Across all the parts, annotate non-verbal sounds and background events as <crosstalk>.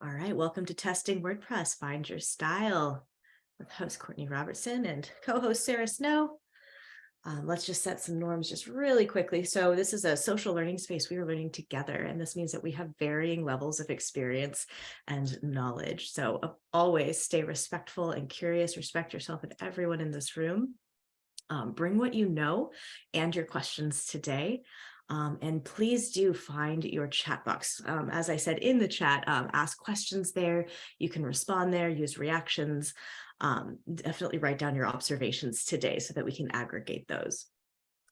All right, welcome to Testing WordPress, Find Your Style with host Courtney Robertson and co-host Sarah Snow. Um, let's just set some norms just really quickly. So this is a social learning space. We are learning together, and this means that we have varying levels of experience and knowledge. So uh, always stay respectful and curious, respect yourself and everyone in this room. Um, bring what you know and your questions today. Um, and please do find your chat box. Um, as I said in the chat, um, ask questions there. You can respond there, use reactions. Um, definitely write down your observations today so that we can aggregate those.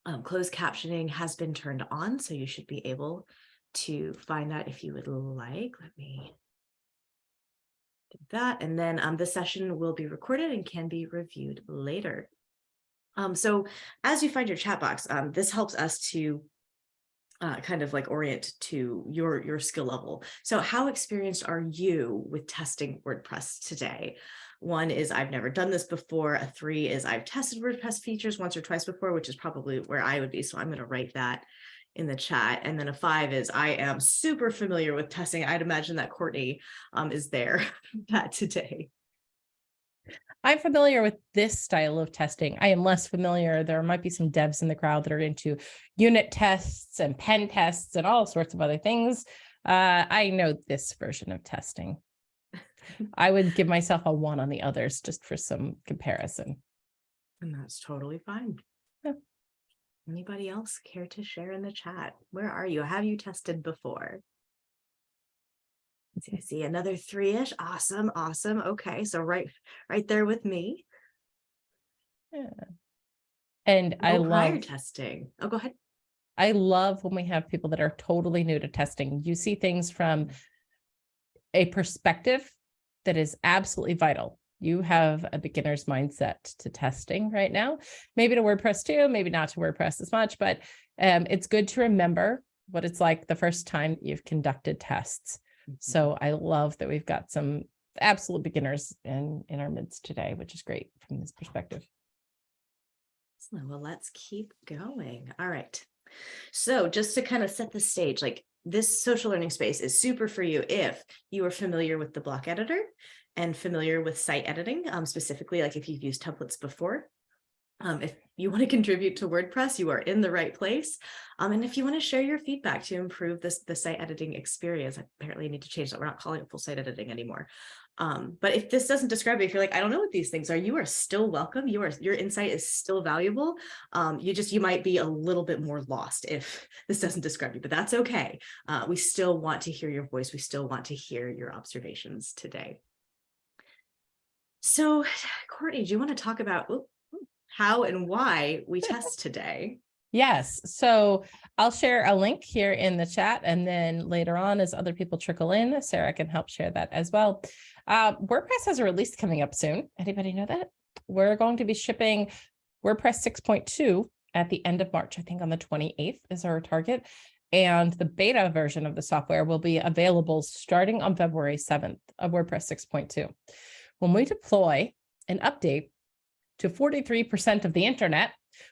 Um, closed captioning has been turned on, so you should be able to find that if you would like. Let me do that. And then um, the session will be recorded and can be reviewed later. So as you find your chat box, this helps us to uh, kind of like orient to your your skill level. So how experienced are you with testing WordPress today? One is I've never done this before. A three is I've tested WordPress features once or twice before, which is probably where I would be. So I'm going to write that in the chat. And then a five is I am super familiar with testing. I'd imagine that Courtney um, is there <laughs> that today. I'm familiar with this style of testing. I am less familiar. There might be some devs in the crowd that are into unit tests and pen tests and all sorts of other things. Uh, I know this version of testing. <laughs> I would give myself a one on the others just for some comparison. And that's totally fine. Yeah. Anybody else care to share in the chat? Where are you? Have you tested before? I see another three-ish. Awesome, awesome. Okay, so right, right there with me. Yeah. And I love testing. Oh, go ahead. I love when we have people that are totally new to testing. You see things from a perspective that is absolutely vital. You have a beginner's mindset to testing right now, maybe to WordPress too, maybe not to WordPress as much, but um, it's good to remember what it's like the first time you've conducted tests. Mm-hmm. So I love that we've got some absolute beginners in, in our midst today, which is great from this perspective. Well, let's keep going. All right. So just to kind of set the stage, like this social learning space is super for you if you are familiar with the block editor and familiar with site editing, um, specifically like if you've used templates before. Um, if you want to contribute to WordPress, you are in the right place. Um, and if you want to share your feedback to improve this the site editing experience, I apparently need to change that. We're not calling it full site editing anymore. Um, but if this doesn't describe it, if you're like, I don't know what these things are, you are still welcome. You are, your insight is still valuable. Um, you just, you might be a little bit more lost if <laughs> this doesn't describe you, but that's okay. Uh, we still want to hear your voice. We still want to hear your observations today. So <sighs> Courtney, do you want to talk about, how and why we test today. Yes, so I'll share a link here in the chat and then later on as other people trickle in, Sarah can help share that as well. Uh, WordPress has a release coming up soon. Anybody know that? We're going to be shipping WordPress 6.2 at the end of March, I think on the 28th is our target. And the beta version of the software will be available starting on February 7th of WordPress 6.2. When we deploy an update to 43% of the internet,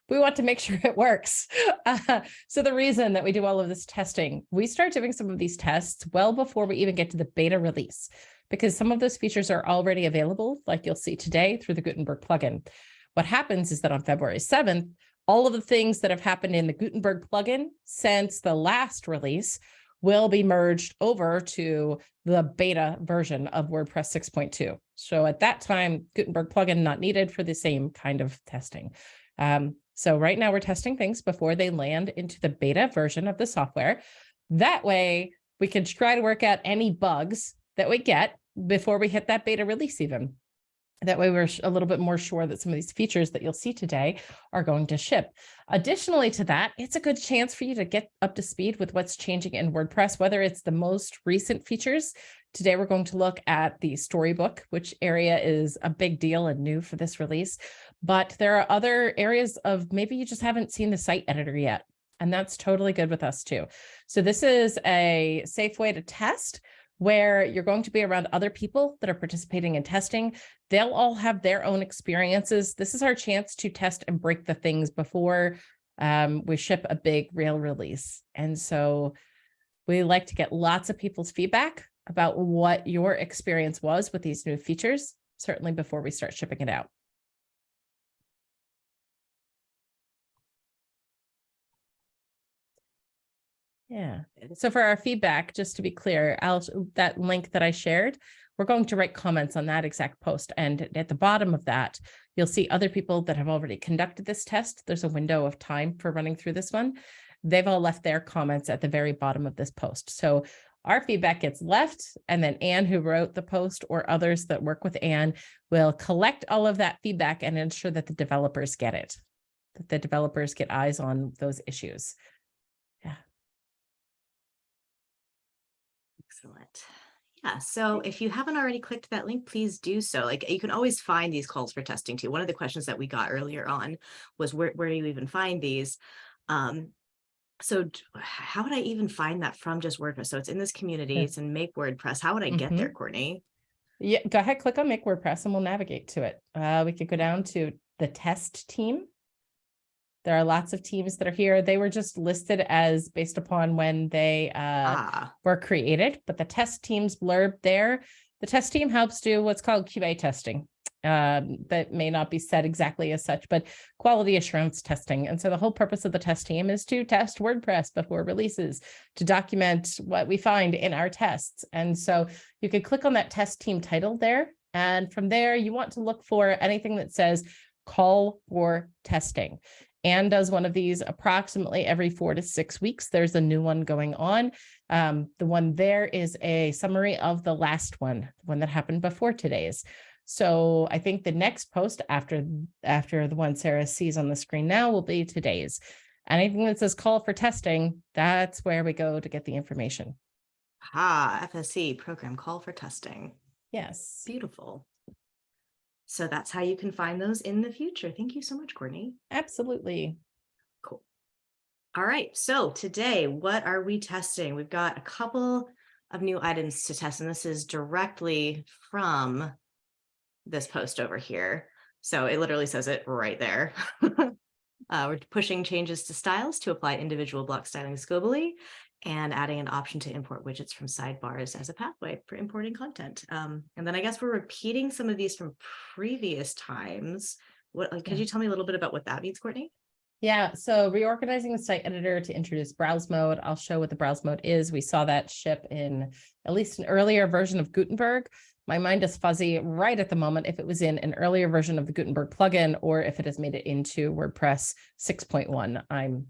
we want to make <laughs> sure it works. Uh, so the reason that we do all of this testing, we start doing some of these tests well before we even get to the beta release, because some of those features are already available, like you'll see today through the Gutenberg plugin. What happens is that on February 7th, all of the things that have happened in the Gutenberg plugin since the last release will be merged over to the beta version of WordPress 6.2. So at that time, Gutenberg plugin not needed for the same kind of testing. Um, so right now we're testing things before they land into the beta version of the software. That way we can try to work out any bugs that we get before we hit that beta release even. That way we're a little bit more sure that some of these features that you'll see today are going to ship. Additionally to that, it's a good chance for you to get up to speed with what's changing in WordPress, whether it's the most recent features. Today, we're going to look at the style book, which area is a big deal and new for this release. But there are other areas of maybe you just haven't seen the site editor yet. And that's totally good with us too. So this is a safe way to test where you're going to be around other people that are participating in testing. They'll all have their own experiences. This is our chance to test and break the things before um, we ship a big real release. And so we like to get lots of people's feedback about what your experience was with these new features, certainly before we start shipping it out. Yeah. So for our feedback, just to be clear, I'll, that link that I shared, we're going to write comments on that exact post. And at the bottom of that, you'll see other people that have already conducted this test. There's a window of time for running through this one. They've all left their comments at the very bottom of this post. So our feedback gets left and then Anne who wrote the post or others that work with Anne will collect all of that feedback and ensure that the developers get it, that the developers get eyes on those issues. Excellent. Yeah, so if you haven't already clicked that link, please do so. Like you can always find these calls for testing too. One of the questions that we got earlier on was where, where do you even find these? Um, so how would I even find that from just WordPress? So it's in this community, it's in Make WordPress. How would I get there, Courtney? Yeah, go ahead, click on Make WordPress and we'll navigate to it. Uh, we could go down to the test team. There are lots of teams that are here. They were just listed as based upon when they uh, Ah, were created, but the test team's blurb there, the test team helps do what's called QA testing. Um, that may not be said exactly as such, but quality assurance testing. And so the whole purpose of the test team is to test WordPress before releases, to document what we find in our tests. And so you could click on that test team title there. And from there, you want to look for anything that says call for testing. Anne does one of these approximately every four to six weeks. There's a new one going on. Um, the one there is a summary of the last one, the one that happened before today's. So I think the next post after after the one Sarah sees on the screen now will be today's. Anything that says call for testing, that's where we go to get the information. ah, FSE program call for testing. Yes. Beautiful. So that's how you can find those in the future. Thank you so much, Courtney. Absolutely. Cool. All right, so today, what are we testing? We've got a couple of new items to test, and this is directly from this post over here. So it literally says it right there. <laughs> Uh, we're pushing changes to styles to apply individual block stylings globally and adding an option to import widgets from sidebars as a pathway for importing content. Um, and then I guess we're repeating some of these from previous times. What, like, could you tell me a little bit about what that means, Courtney? Yeah, so reorganizing the site editor to introduce browse mode. I'll show what the browse mode is. We saw that ship in at least an earlier version of Gutenberg. My mind is fuzzy right at the moment if it was in an earlier version of the Gutenberg plugin or if it has made it into WordPress 6.1. I'm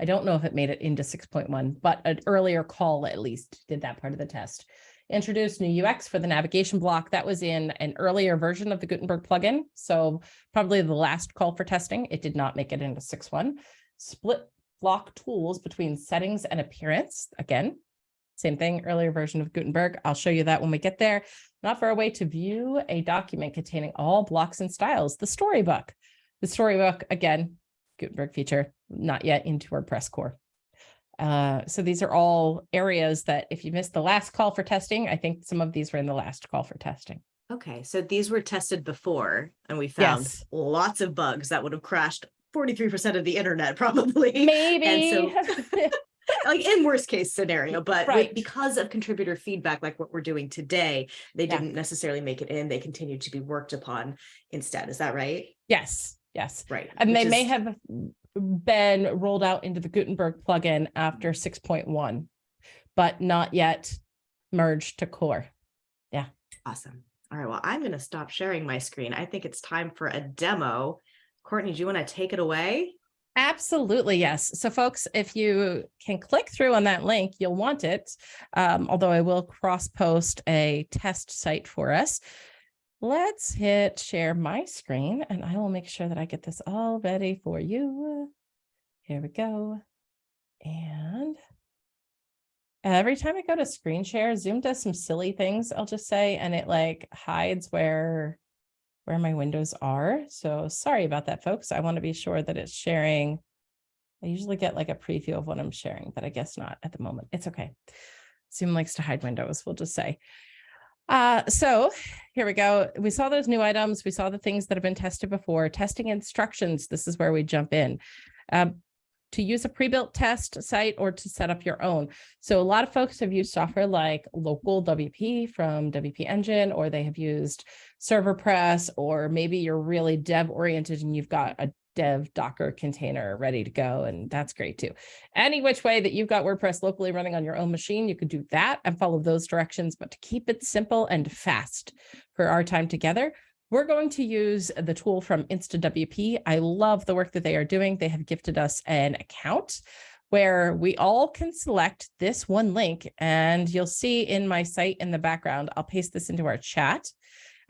I don't know if it made it into 6.1, but an earlier call at least did that part of the test. Introduced new UX for the navigation block. That was in an earlier version of the Gutenberg plugin. So probably the last call for testing. It did not make it into 6.1. Split block tools between settings and appearance. Again, same thing, earlier version of Gutenberg. I'll show you that when we get there. Not for a way to view a document containing all blocks and styles, the style book. The style book, again, Gutenberg feature, not yet into WordPress core. Uh, so these are all areas that if you missed the last call for testing, I think some of these were in the last call for testing. Okay, so these were tested before and we found Yes. lots of bugs that would have crashed 43% of the internet <laughs> probably. Maybe. <laughs> like in worst case scenario, but Right. because of contributor feedback, like what we're doing today, they Yeah. didn't necessarily make it in. They continued to be worked upon instead. Is that right? yes, yes. Right. And they which may have been rolled out into the Gutenberg plugin after point one, but not yet merged to core. Yeah. Awesome. All right. Well, I'm going to stop sharing my screen. I think it's time for a demo. Courtney, do you want to take it away? Absolutely, yes. So folks, if you can click through on that link, you'll want it. Um, although I will cross post a test site for us. Let's hit share my screen and I will make sure that I get this all ready for you. Here we go. And every time I go to screen share, Zoom does some silly things, I'll just say, and it like hides where where my windows are. So sorry about that, folks. I want to be sure that it's sharing. I usually get like a preview of what I'm sharing, but I guess not at the moment. It's okay. Zoom likes to hide windows, we'll just say. Uh, so here we go. We saw those new items. We saw the things that have been tested before. Testing instructions. This is where we jump in. Um, to use a pre-built test site or to set up your own. So a lot of folks have used software like local WP from WP Engine, or they have used ServerPress, or maybe you're really dev oriented and you've got a dev Docker container ready to go. And that's great too. Any which way that you've got WordPress locally running on your own machine, you could do that and follow those directions. But to keep it simple and fast for our time together, we're going to use the tool from InstaWP. I love the work that they are doing. They have gifted us an account where we all can select this one link and you'll see in my site in the background, I'll paste this into our chat.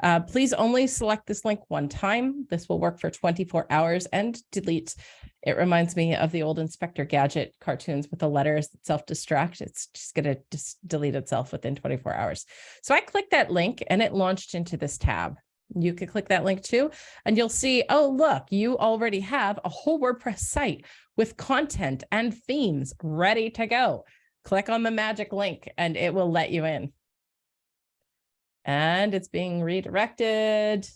Uh, please only select this link one time. This will work for 24 hours and delete. It reminds me of the old Inspector Gadget cartoons with the letters that self-destruct. It's just going to delete itself within 24 hours. So I clicked that link and it launched into this tab. You could click that link too, and you'll see, oh, look, you already have a whole WordPress site with content and themes ready to go. Click on the magic link and it will let you in. And it's being redirected.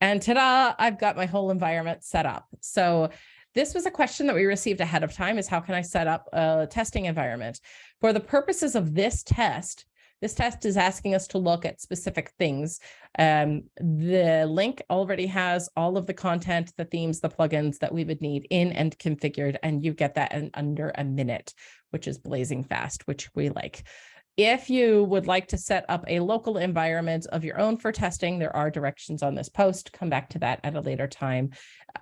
And ta-da, I've got my whole environment set up. So this was a question that we received ahead of time is how can I set up a testing environment? For the purposes of this test, this test is asking us to look at specific things. Um, the link already has all of the content, the themes, the plugins that we would need in and configured, and you get that in under a minute, which is blazing fast, which we like. If you would like to set up a local environment of your own for testing, there are directions on this post. Come back to that at a later time,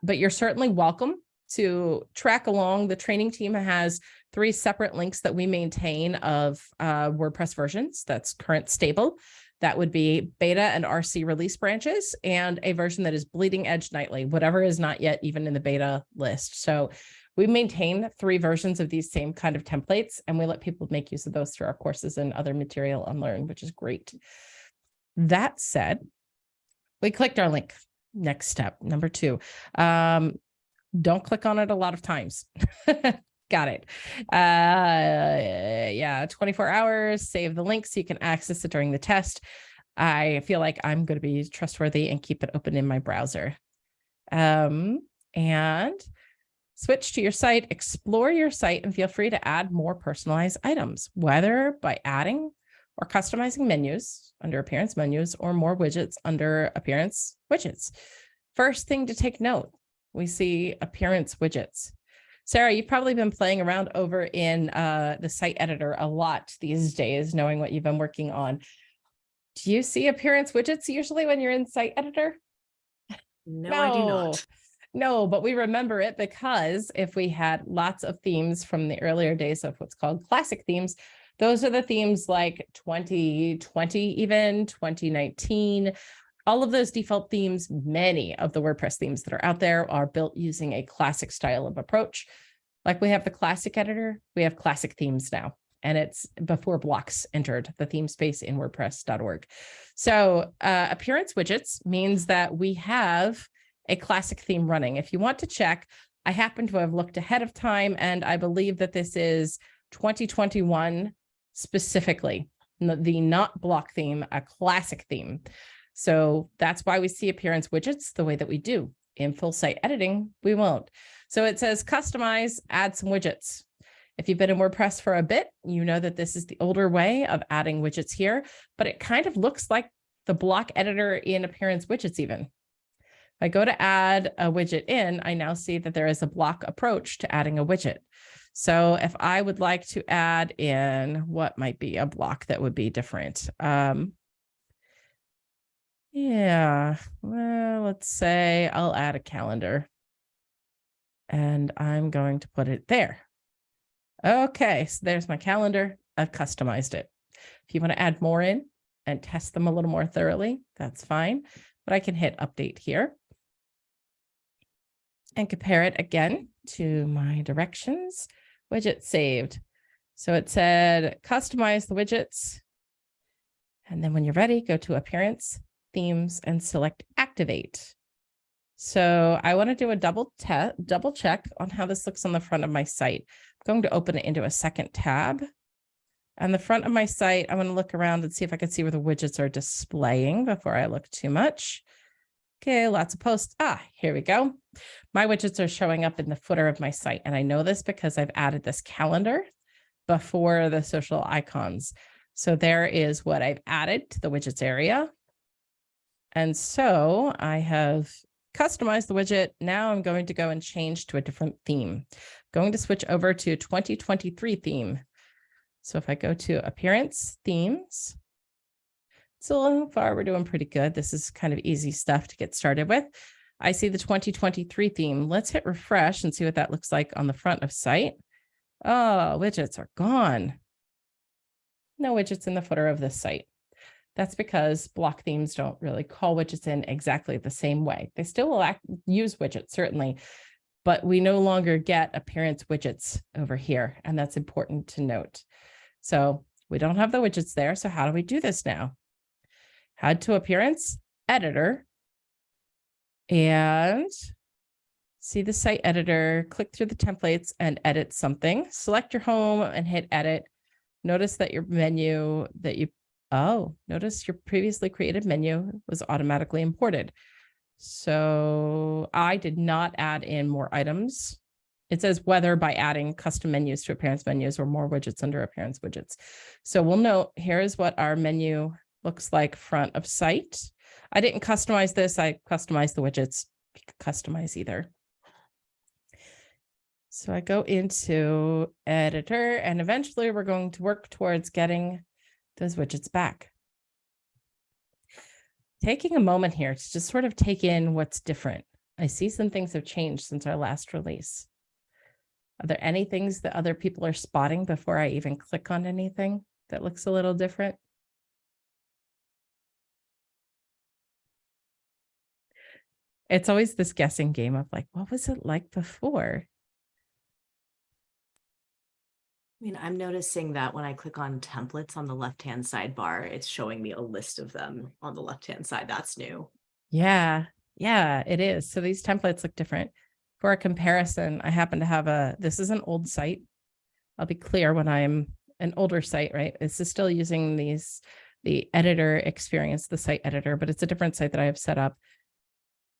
but you're certainly welcome to track along. The training team has three separate links that we maintain of uh, WordPress versions. That's current stable. That would be beta and RC release branches and a version that is bleeding edge nightly, whatever is not yet even in the beta list. So we maintain three versions of these same kind of templates, and we let people make use of those through our courses and other material on Learn, which is great. That said, we clicked our link. Next step, number two. Um, don't click on it a lot of times. <laughs> Got it. Uh, yeah, 24 hours, save the link so you can access it during the test. I feel like I'm going to be trustworthy and keep it open in my browser. Um, and Switch to your site, explore your site, and feel free to add more personalized items, whether by adding or customizing menus under appearance menus or more widgets under appearance widgets. First thing to take note, we see appearance widgets. Sarah, you've probably been playing around over in uh, the site editor a lot these days, knowing what you've been working on. Do you see appearance widgets usually when you're in site editor? No, no. I do not. No, but we remember it because if we had lots of themes from the earlier days of what's called classic themes, those are the themes like 2020, even 2019, all of those default themes, many of the WordPress themes that are out there are built using a classic style of approach. Like we have the classic editor, we have classic themes now, and it's before blocks entered the theme space in WordPress.org. So uh, appearance widgets means that we have a classic theme running. If you want to check, I happen to have looked ahead of time and I believe that this is 2021 specifically, the not block theme, a classic theme. So that's why we see appearance widgets the way that we do. In full site editing, we won't. So it says customize, add some widgets. If you've been in WordPress for a bit, you know that this is the older way of adding widgets here, but it kind of looks like the block editor in appearance widgets even. I go to add a widget in, I now see that there is a block approach to adding a widget. So if I would like to add in what might be a block that would be different. Um, yeah, well, let's say I'll add a calendar and I'm going to put it there. Okay, so there's my calendar. I've customized it. If you want to add more in and test them a little more thoroughly, that's fine. But I can hit update here and compare it again to my directions widget saved. So it said customize the widgets. And then when you're ready, go to appearance, themes, and select activate. So I want to do a double double check on how this looks on the front of my site. I'm going to open it into a second tab. On the front of my site, I want to look around and see if I can see where the widgets are displaying before I look too much. Okay, lots of posts. Ah, here we go. My widgets are showing up in the footer of my site. And I know this because I've added this calendar before the social icons. So there is what I've added to the widgets area. And so I have customized the widget. Now I'm going to go and change to a different theme. Going to switch over to 2023 theme. So if I go to appearance themes, so far we're doing pretty good. This is kind of easy stuff to get started with. I see the 2023 theme. Let's hit refresh and see what that looks like on the front of site. Oh, widgets are gone. No widgets in the footer of this site. That's because block themes don't really call widgets in exactly the same way. They still will act, use widgets, certainly, but we no longer get appearance widgets over here, and that's important to note. So we don't have the widgets there. So how do we do this now? Head to appearance, editor, and see the site editor, click through the templates and edit something. Select your home and hit edit. Notice that your menu that you, oh, notice your previously created menu was automatically imported. So I did not add in more items. It says whether by adding custom menus to appearance menus or more widgets under appearance widgets. So we'll note here is what our menu looks like front of site. I didn't customize this. I customized the widgets. You could customize either. So I go into editor and eventually we're going to work towards getting those widgets back. Taking a moment here to just sort of take in what's different. I see some things have changed since our last release. Are there any things that other people are spotting before I even click on anything that looks a little different? It's always this guessing game of like, what was it like before? I mean, I'm noticing that when I click on templates on the left-hand sidebar, it's showing me a list of them on the left-hand side. That's new. Yeah, yeah, it is. So these templates look different. For a comparison, I happen to have a, this is an old site. I'll be clear when I'm an older site, right? This is still using these, the editor experience, the site editor, but it's a different site that I have set up.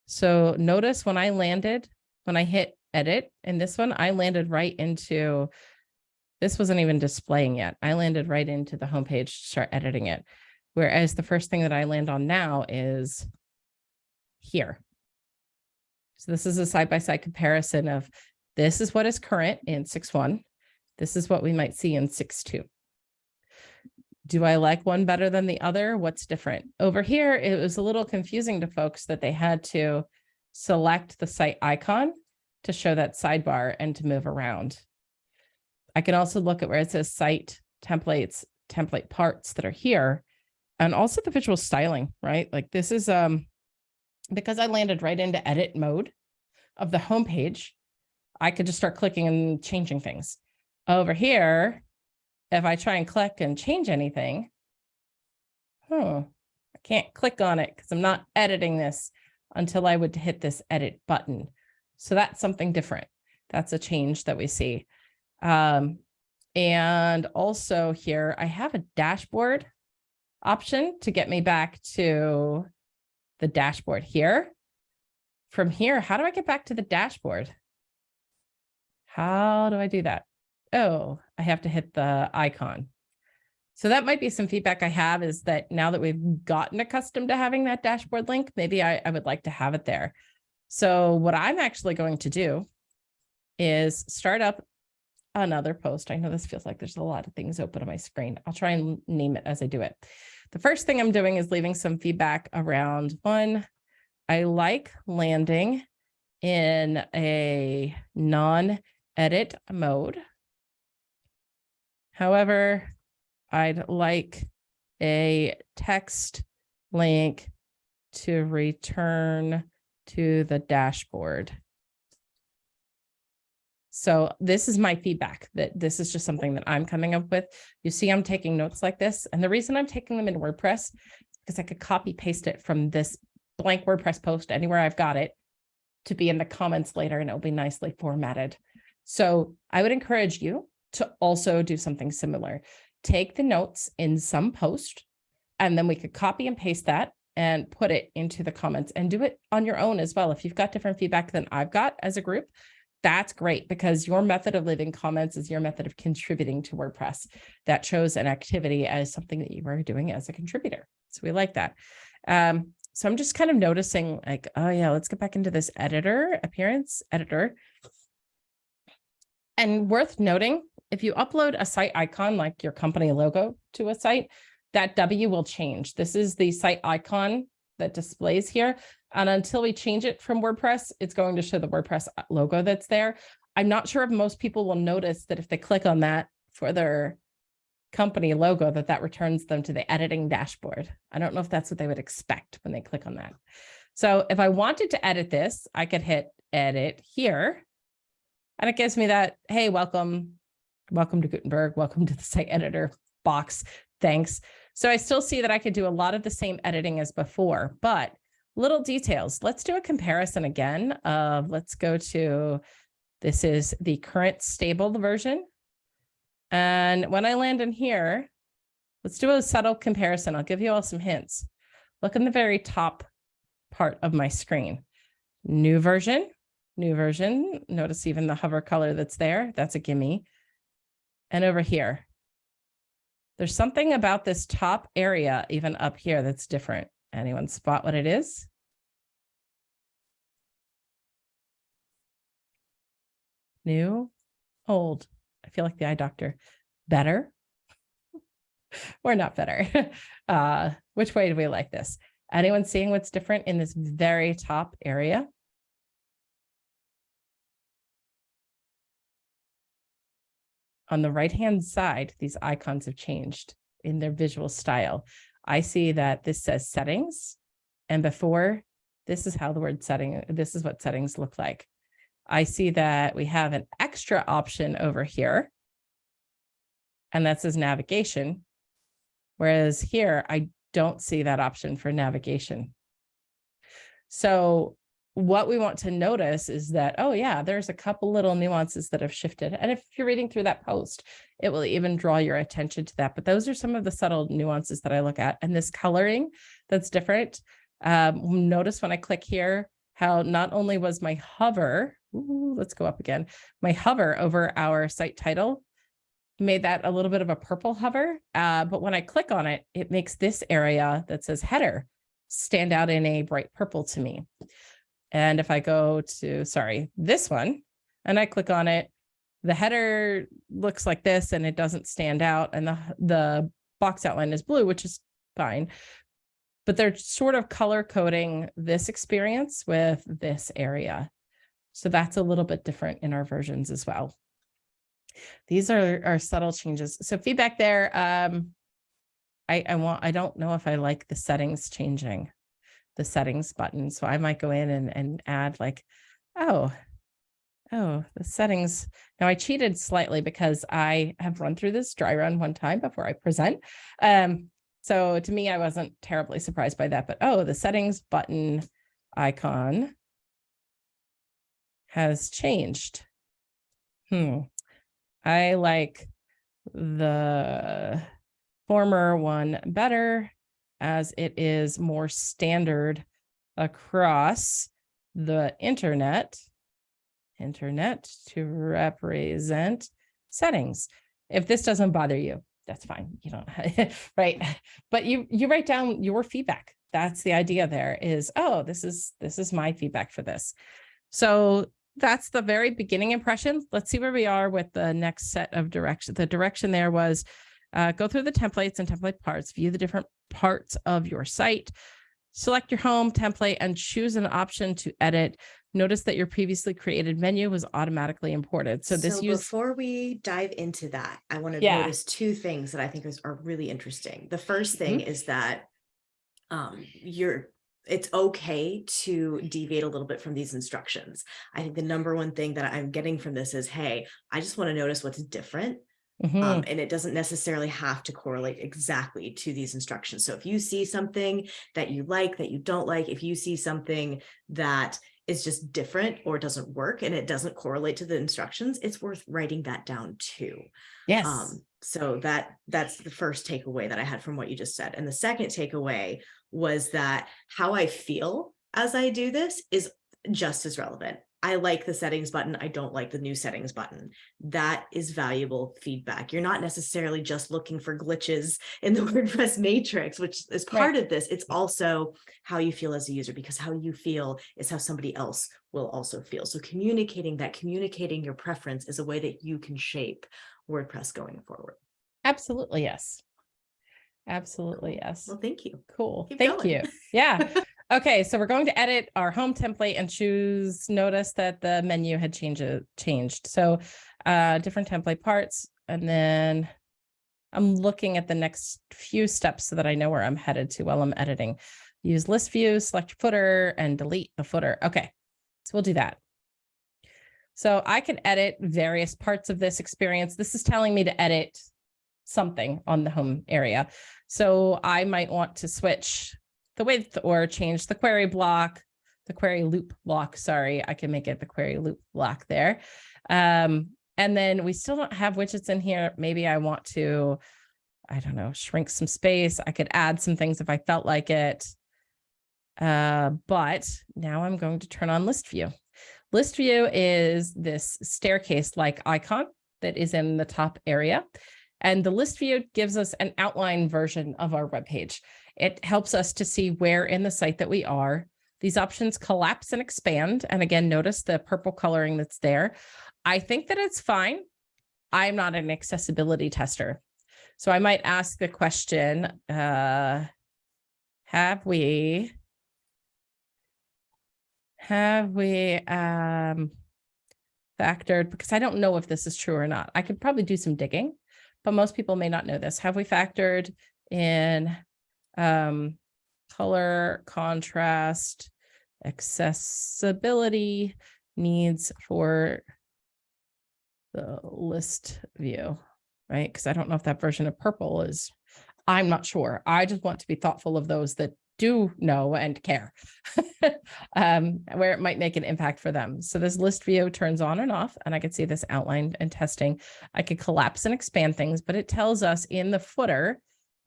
So notice when I landed, when I hit edit in this one, I landed right into, this wasn't even displaying yet. I landed right into the homepage to start editing it. Whereas the first thing that I land on now is here. So this is a side-by-side -side comparison of this is what is current in 6.1. This is what we might see in 6.2. Do I like one better than the other? What's different? Over here, it was a little confusing to folks that they had to select the site icon to show that sidebar and to move around. I can also look at where it says site templates, template parts that are here, and also the visual styling, right? Like this is, um, because I landed right into edit mode of the homepage, I could just start clicking and changing things. Over here, if I try and click and change anything, oh, I can't click on it because I'm not editing this until I would hit this edit button. So that's something different. That's a change that we see. Um, and also here, I have a dashboard option to get me back to the dashboard here. From here, how do I get back to the dashboard? How do I do that? Oh, I have to hit the icon. So that might be some feedback I have is that now that we've gotten accustomed to having that dashboard link, maybe I, I would like to have it there. So what I'm actually going to do is start up another post. I know this feels like there's a lot of things open on my screen. I'll try and name it as I do it. The first thing I'm doing is leaving some feedback around one. I like landing in a non-edit mode. However, I'd like a text link to return to the dashboard. So this is my feedback that this is just something that I'm coming up with. You see, I'm taking notes like this. And the reason I'm taking them in WordPress, because I could copy paste it from this blank WordPress post anywhere I've got it to be in the comments later and it'll be nicely formatted. So I would encourage you to also do something similar. Take the notes in some post and then we could copy and paste that and put it into the comments and do it on your own as well. If you've got different feedback than I've got as a group, that's great because your method of leaving comments is your method of contributing to WordPress. That shows an activity as something that you are doing as a contributor. So we like that. Um, so I'm just kind of noticing like, oh yeah, let's get back into this editor appearance editor. And worth noting, if you upload a site icon like your company logo to a site, that W will change. This is the site icon that displays here. And until we change it from WordPress, it's going to show the WordPress uh, logo that's there. I'm not sure if most people will notice that if they click on that for their company logo, that that returns them to the editing dashboard. I don't know if that's what they would expect when they click on that. So if I wanted to edit this, I could hit edit here. And it gives me that, hey, welcome, welcome to Gutenberg, welcome to the site editor box. Thanks. So I still see that I could do a lot of the same editing as before, but little details. Let's do a comparison again of, let's go to, this is the current stable version. And when I land in here, let's do a subtle comparison. I'll give you all some hints. Look in the very top part of my screen. New version, new version. Notice even the hover color that's there. That's a gimme. And over here, there's something about this top area, even up here, that's different. Anyone spot what it is? New, old. I feel like the eye doctor. Better <laughs> or not better? <laughs> Uh, which way do we like this? Anyone seeing what's different in this very top area? On the right-hand side, these icons have changed in their visual style. I see that this says settings. And before, this is how the word setting, this is what settings look like. I see that we have an extra option over here. And that says navigation. Whereas here, I don't see that option for navigation. So what we want to notice is that, oh yeah, there's a couple little nuances that have shifted. And if you're reading through that post, it will even draw your attention to that. But those are some of the subtle nuances that I look at. And this coloring that's different. Um, notice when I click here, how not only was my hover, ooh, let's go up again, my hover over our site title made that a little bit of a purple hover. Uh, but when I click on it, it makes this area that says header stand out in a bright purple to me. And if I go to, sorry, this one, and I click on it, the header looks like this and it doesn't stand out and the, the box outline is blue, which is fine. But they're sort of color coding this experience with this area. So that's a little bit different in our versions as well. These are, are subtle changes. So feedback there. Um, I, I want, I don't know if I like the settings changing the settings button. So I might go in and, and add like, oh, oh, the settings. Now I cheated slightly because I have run through this dry run one time before I present. Um, so to me, I wasn't terribly surprised by that, but oh, the settings button icon has changed. Hmm. I like the former one better as it is more standard across the internet, internet to represent settings. If this doesn't bother you, that's fine. You don't, <laughs> right? But you, you write down your feedback. That's the idea there is, oh, this is, this is my feedback for this. So that's the very beginning impression. Let's see where we are with the next set of direction. The direction there was uh, go through the templates and template parts, view the different parts of your site, select your home template and choose an option to edit. Notice that your previously created menu was automatically imported. So this so use before we dive into that, I want to Yeah. notice two things that I think is, are really interesting. The first thing Mm-hmm. is that um, you're it's okay to deviate a little bit from these instructions. I think the number one thing that I'm getting from this is, hey, I just want to notice what's different Mhm. um, and it doesn't necessarily have to correlate exactly to these instructions. So if you see something that you like, that you don't like, if you see something that is just different or doesn't work and it doesn't correlate to the instructions, it's worth writing that down too. yes. Um, so that that's the first takeaway that I had from what you just said. And the second takeaway was that how I feel as I do this is just as relevant. I like the settings button. I don't like the new settings button. That is valuable feedback. You're not necessarily just looking for glitches in the <laughs> WordPress matrix, which is part of this. It's also how you feel as a user because how you feel is how somebody else will also feel. So communicating that, communicating your preference is a way that you can shape WordPress going forward. Absolutely, yes. Absolutely, yes. Well, thank you. Cool. keep Thank going. you. Yeah. <laughs> Okay, so we're going to edit our home template and choose, notice that the menu had changed, changed. So uh, different template parts. And then I'm looking at the next few steps so that I know where I'm headed to while I'm editing. Use list view, select footer and delete the footer. Okay, so we'll do that. So I can edit various parts of this experience. This is telling me to edit something on the home area. So I might want to switch the width or change the query block, the query loop block. Sorry, I can make it the query loop block there. Um, and then we still don't have widgets in here. Maybe I want to, I don't know, shrink some space. I could add some things if I felt like it. Uh, but now I'm going to turn on list view. List view is this staircase like icon that is in the top area. And the list view gives us an outline version of our web page. It helps us to see where in the site that we are. These options collapse and expand. And again, notice the purple coloring that's there. I think that it's fine. I'm not an accessibility tester. So I might ask the question, uh, have we, have we um, factored, because I don't know if this is true or not. I could probably do some digging, but most people may not know this. Have we factored in um, color, contrast, accessibility needs for the list view, right? Because I don't know if that version of purple is, I'm not sure. I just want to be thoughtful of those that do know and care, <laughs> um, where it might make an impact for them. So this list view turns on and off, and I can see this outlined and testing. I could collapse and expand things, but it tells us in the footer,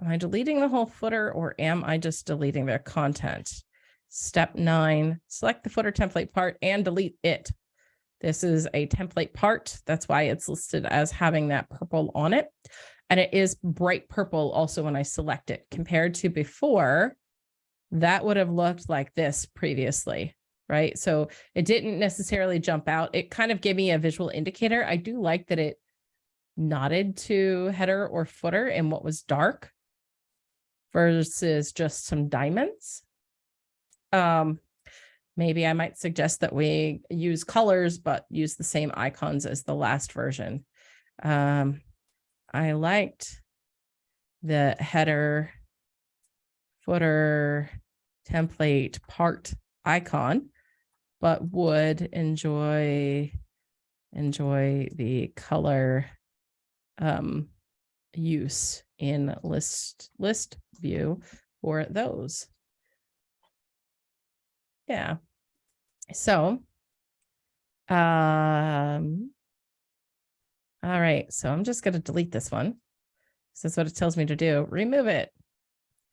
am I deleting the whole footer or am I just deleting their content? Step nine, select the footer template part and delete it. This is a template part. That's why it's listed as having that purple on it. And it is bright purple also when I select it compared to before, that would have looked like this previously, right? So it didn't necessarily jump out. It kind of gave me a visual indicator. I do like that it nodded to header or footer and what was dark versus just some diamonds. Um, maybe I might suggest that we use colors, but use the same icons as the last version. Um, I liked the header footer template part icon, but would enjoy enjoy the color um, use in list list view for those. Yeah. So, um, all right, so I'm just going to delete this one. So that's what it tells me to do. Remove it.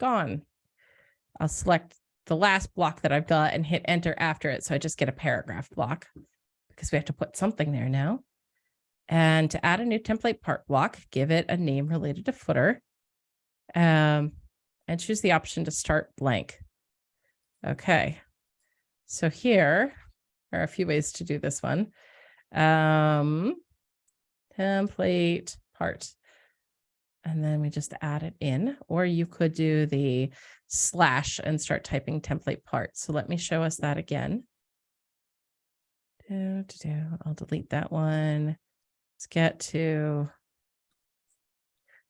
Gone. I'll select the last block that I've got and hit enter after it. So I just get a paragraph block because we have to put something there now. And to add a new template part block, give it a name related to footer. Um, and choose the option to start blank. Okay. So here are a few ways to do this one. Um, template part. And then we just add it in, or you could do the slash and start typing template part. So let me show us that again. I'll delete that one. Let's get to,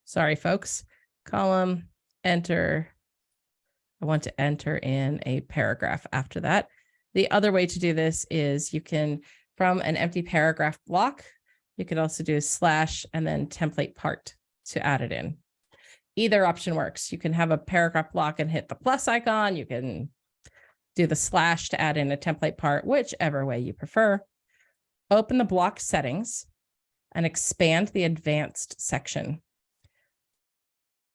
sorry, folks, column, enter. I want to enter in a paragraph after that. The other way to do this is you can, from an empty paragraph block, you could also do slash and then template part to add it in. Either option works. You can have a paragraph block and hit the plus icon. You can do the slash to add in a template part, whichever way you prefer. Open the block settings and expand the advanced section.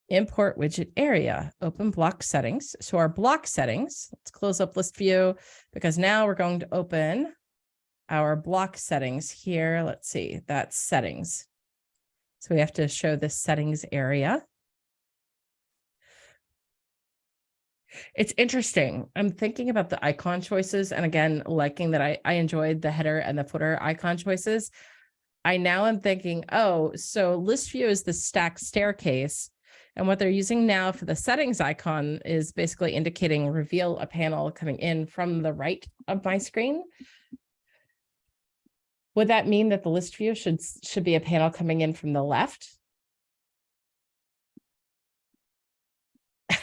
import widget area, open block settings. So our block settings, let's close up list view because now we're going to open our block settings here. Let's see, that's settings. So we have to show the settings area. It's interesting. I'm thinking about the icon choices and again, liking that I, I enjoyed the header and the footer icon choices. I now am thinking, oh, so list view is the stack staircase. And what they're using now for the settings icon is basically indicating reveal a panel coming in from the right of my screen. Would that mean that the list view should, should be a panel coming in from the left? <laughs>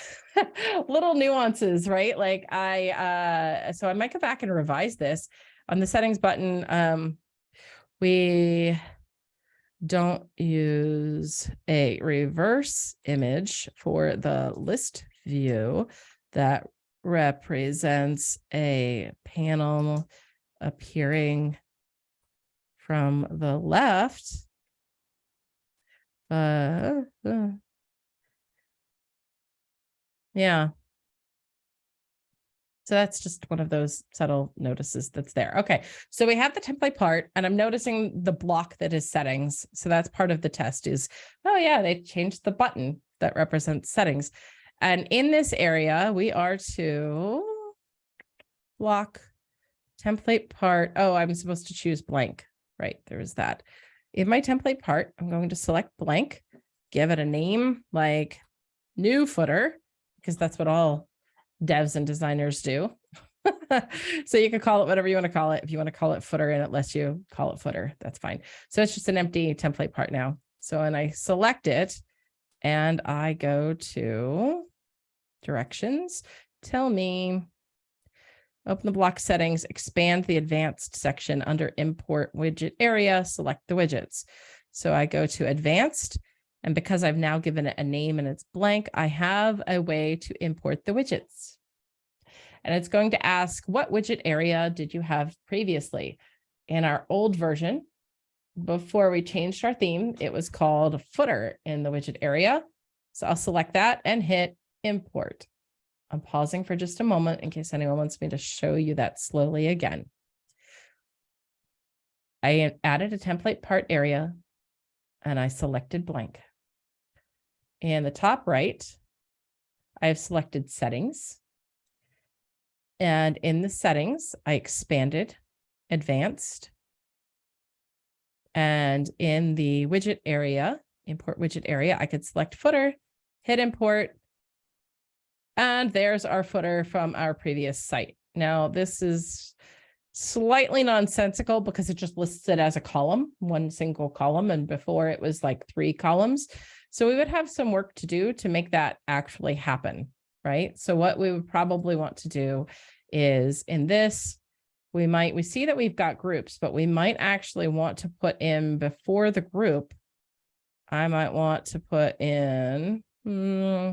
Little nuances, right? Like I, uh, so I might go back and revise this on the settings button. Um, we don't use a reverse image for the list view that represents a panel appearing from the left. Uh, uh, yeah. So that's just one of those subtle notices that's there. Okay, so we have the template part and I'm noticing the block that is settings. So that's part of the test is, oh yeah, they changed the button that represents settings. And in this area, we are to block template part. Oh, I'm supposed to choose blank, right? There is that. In my template part, I'm going to select blank, give it a name like new footer, because that's what all devs and designers do. <laughs> so you can call it whatever you want to call it. If you want to call it footer and it lets you call it footer, that's fine. So it's just an empty template part now. So when I select it and I go to directions, tell me, open the block settings, expand the advanced section under import widget area, select the widgets. So I go to advanced and because I've now given it a name and it's blank, I have a way to import the widgets. And it's going to ask, what widget area did you have previously? In our old version, before we changed our theme, it was called footer in the widget area. So I'll select that and hit import. I'm pausing for just a moment in case anyone wants me to show you that slowly again. I added a template part area and I selected blank. In the top right, I have selected settings. And in the settings, I expanded advanced. And in the widget area, import widget area, I could select footer, hit import. And there's our footer from our previous site. Now, this is slightly nonsensical because it just lists it as a column, one single column. And before it was like three columns. So we would have some work to do to make that actually happen, right? So what we would probably want to do is in this, we might, we see that we've got groups, but we might actually want to put in before the group. I might want to put in, hmm,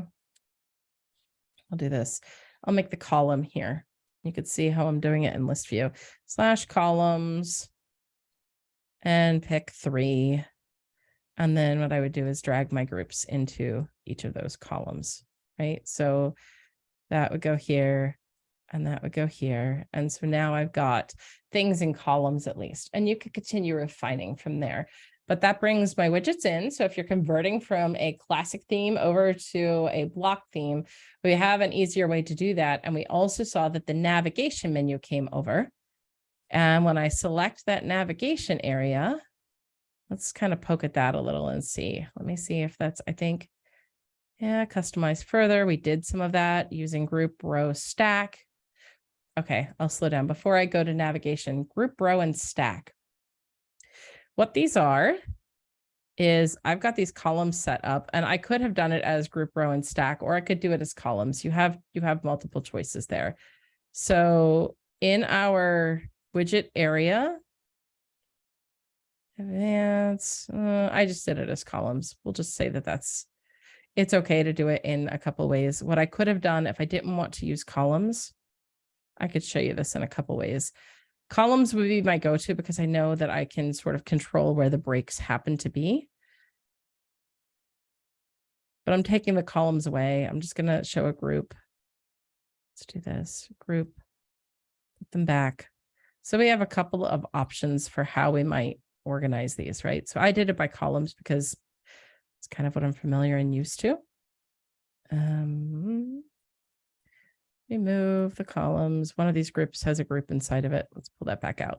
I'll do this. I'll make the column here. You could see how I'm doing it in list view slash columns and pick three. And then what I would do is drag my groups into each of those columns, right? So that would go here and that would go here. And so now I've got things in columns at least, and you could continue refining from there. But that brings my widgets in. So if you're converting from a classic theme over to a block theme, we have an easier way to do that. And we also saw that the navigation menu came over. And when I select that navigation area, Let's kind of poke at that a little and see. Let me see if that's, I think, yeah, customize further. We did some of that using group row stack. Okay, I'll slow down before I go to navigation, group row and stack. What these are is I've got these columns set up and I could have done it as group row and stack, or I could do it as columns. You have, you have multiple choices there. So in our widget area, Advance, uh, I just did it as columns. We'll just say that that's, it's okay to do it in a couple ways. What I could have done if I didn't want to use columns, I could show you this in a couple ways. Columns would be my go-to because I know that I can sort of control where the breaks happen to be. But I'm taking the columns away. I'm just gonna show a group. Let's do this group, put them back. So we have a couple of options for how we might organize these, right? So I did it by columns because it's kind of what I'm familiar and used to. Um, remove the columns. One of these groups has a group inside of it. Let's pull that back out.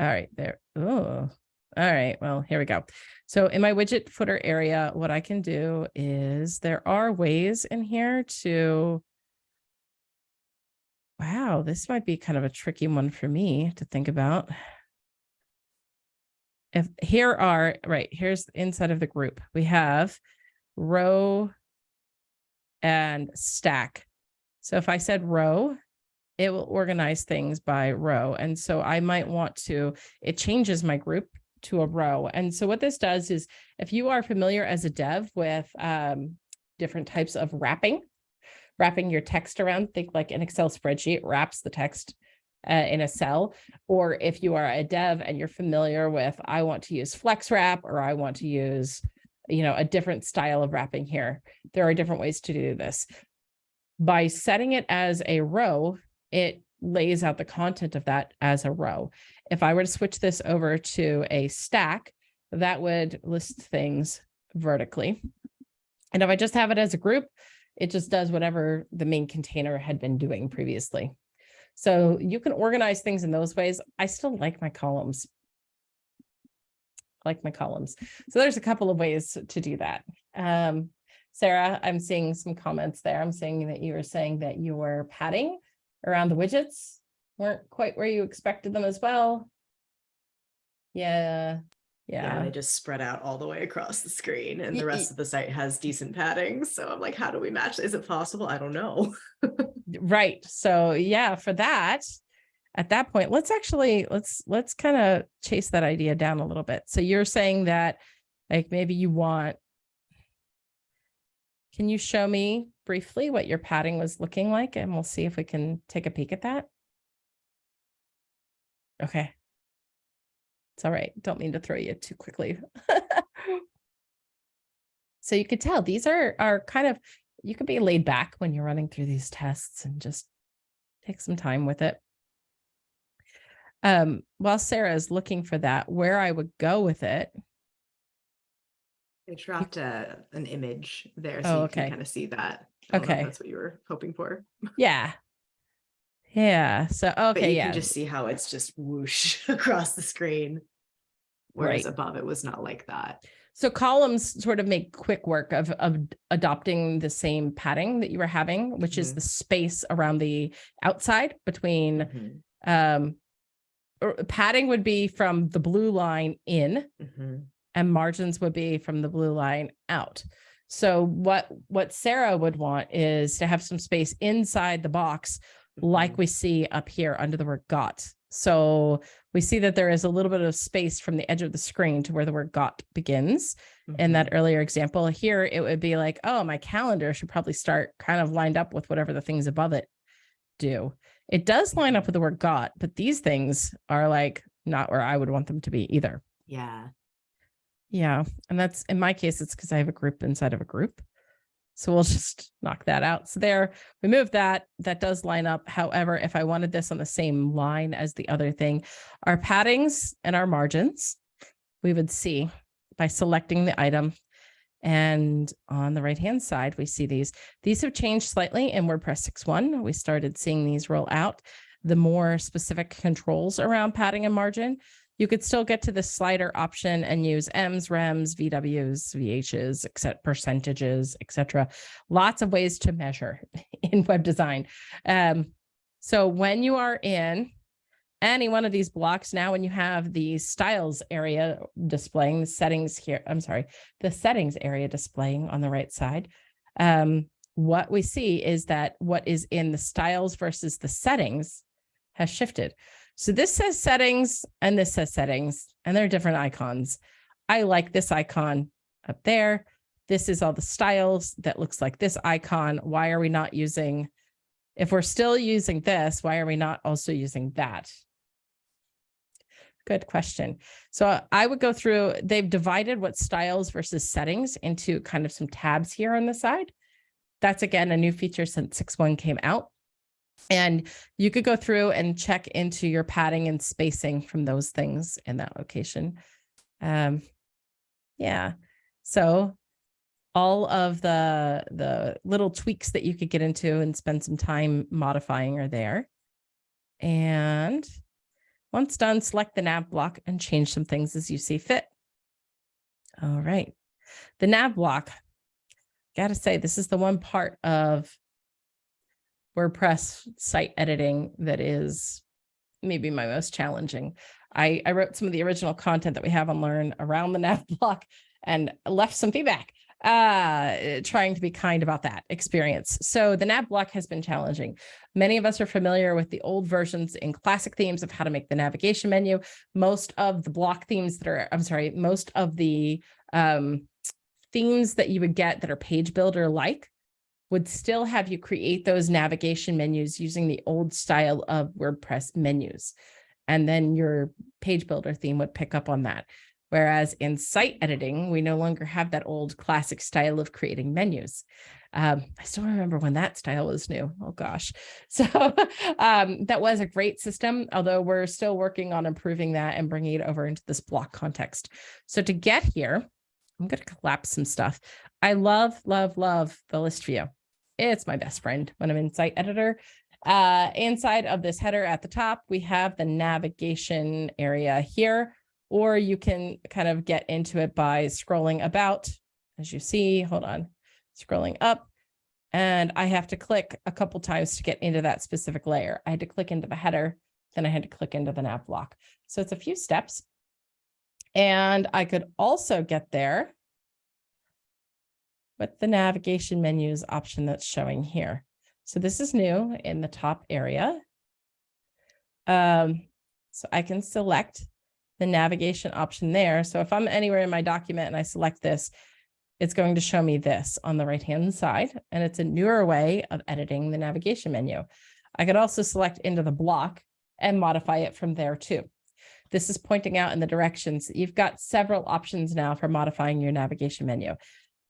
All right, there. Oh, all right. Well, here we go. So in my widget footer area, what I can do is there are ways in here to. Wow, this might be kind of a tricky one for me to think about. If here are, right, here's inside of the group, we have row and stack. So if I said row, it will organize things by row. And so I might want to, it changes my group to a row. And so what this does is if you are familiar as a dev with um, different types of wrapping, wrapping your text around, think like an Excel spreadsheet wraps the text uh, in a cell, or if you are a dev and you're familiar with, I want to use flex wrap, or I want to use, you know, a different style of wrapping here. There are different ways to do this. By setting it as a row, it lays out the content of that as a row. If I were to switch this over to a stack, that would list things vertically. And if I just have it as a group, it just does whatever the main container had been doing previously. So you can organize things in those ways. I still like my columns. I like my columns. So there's a couple of ways to do that. Um, Sarah, I'm seeing some comments there. I'm seeing that you were saying that you were padding around the widgets weren't quite where you expected them as well. Yeah, Yeah, yeah, they just spread out all the way across the screen and the rest of the site has decent padding. So I'm like, how do we match? Is it possible? I don't know. right. So yeah, for that, at that point, let's actually, let's, let's kind of chase that idea down a little bit. So you're saying that like maybe you want, can you show me briefly what your padding was looking like? And we'll see if we can take a peek at that. Okay. It's all right. Don't mean to throw you too quickly. <laughs> So you could tell these are are kind of you can be laid back when you're running through these tests and just take some time with it. Um, while Sarah is looking for that, where I would go with it. I dropped a, an image there Oh, so you okay. can kind of see that. I don't know if Okay. That's what you were hoping for. Yeah. Yeah. So But okay, you yeah. can just see how it's just whoosh <laughs> across the screen. Whereas Right. above it was not like that. So columns sort of make quick work of of adopting the same padding that you were having, which is Mhm. the space around the outside between Mhm, um padding would be from the blue line in mhm. and margins would be from the blue line out. So what what Sarah would want is to have some space inside the box like Mhm. we see up here under the word got. So we see that there is a little bit of space from the edge of the screen to where the word got begins. In that earlier example here, it would be like, oh, my calendar should probably start kind of lined up with whatever the things above it do. It does line up with the word got, but these things are like not where I would want them to be either. Yeah. Yeah. And that's in my case, it's because I have a group inside of a group. So we'll <laughs> just knock that out. So there, we move that. That does line up. However, if I wanted this on the same line as the other thing, our paddings and our margins, we would see by selecting the item. And on the right hand side, we see these. These have changed slightly in WordPress 6.1. We started seeing these roll out. The more specific controls around padding and margin, you could still get to the slider option and use EMs, REMs, VWs, VHs, except percentages, etc. Lots of ways to measure <laughs> in web design. Um, so when you are in any one of these blocks now, when you have the styles area displaying the settings here, I'm sorry, the settings area displaying on the right side, um, what we see is that what is in the styles versus the settings has shifted. So this says settings and this says settings and they're different icons. I like this icon up there. This is all the styles that looks like this icon. Why are we not using, if we're still using this, why are we not also using that? Good question. So I would go through, they've divided what styles versus settings into kind of some tabs here on the side. That's again, a new feature since 6.1 came out. And you could go through and check into your padding and spacing from those things in that location. Um, yeah, so all of the, the little tweaks that you could get into and spend some time modifying are there. And once done, select the nav block and change some things as you see fit. All right. The nav block, gotta say, this is the one part of WordPress site editing that is maybe my most challenging. I, I wrote some of the original content that we have on Learn around the <laughs> nav block and left some feedback uh trying to be kind about that experience. So the nav block has been challenging. Many of us are familiar with the old versions in classic themes of how to make the navigation menu. Most of the block themes that are i'm sorry most of the um themes that you would get that are page builder like would still have you create those navigation menus using the old style of wordpress menus and then your page builder theme would pick up on that Whereas in site editing, we no longer have that old classic style of creating menus. Um, I still remember when that style was new. Oh gosh. <laughs> So um, that was a great system, although we're still working on improving that and bringing it over into this block context. So to get here, I'm going to collapse some stuff. I love, love, love the list view. It's my best friend when I'm in site editor. Uh, inside of this header at the top, we have the navigation area here or you can kind of get into it by scrolling about, as you see, hold on, scrolling up. And I have to click a couple times to get into that specific layer. I had to click into the header, then I had to click into the nav block. So it's a few steps. And I could also get there with the navigation menus option that's showing here. So this is new in the top area. Um, so I can select the navigation option there. So if I'm anywhere in my document and I select this, it's going to show me this on the right-hand side, and it's a newer way of editing the navigation menu. I could also select into the block and modify it from there too. This is pointing out in the directions. You've got several options now for modifying your navigation menu.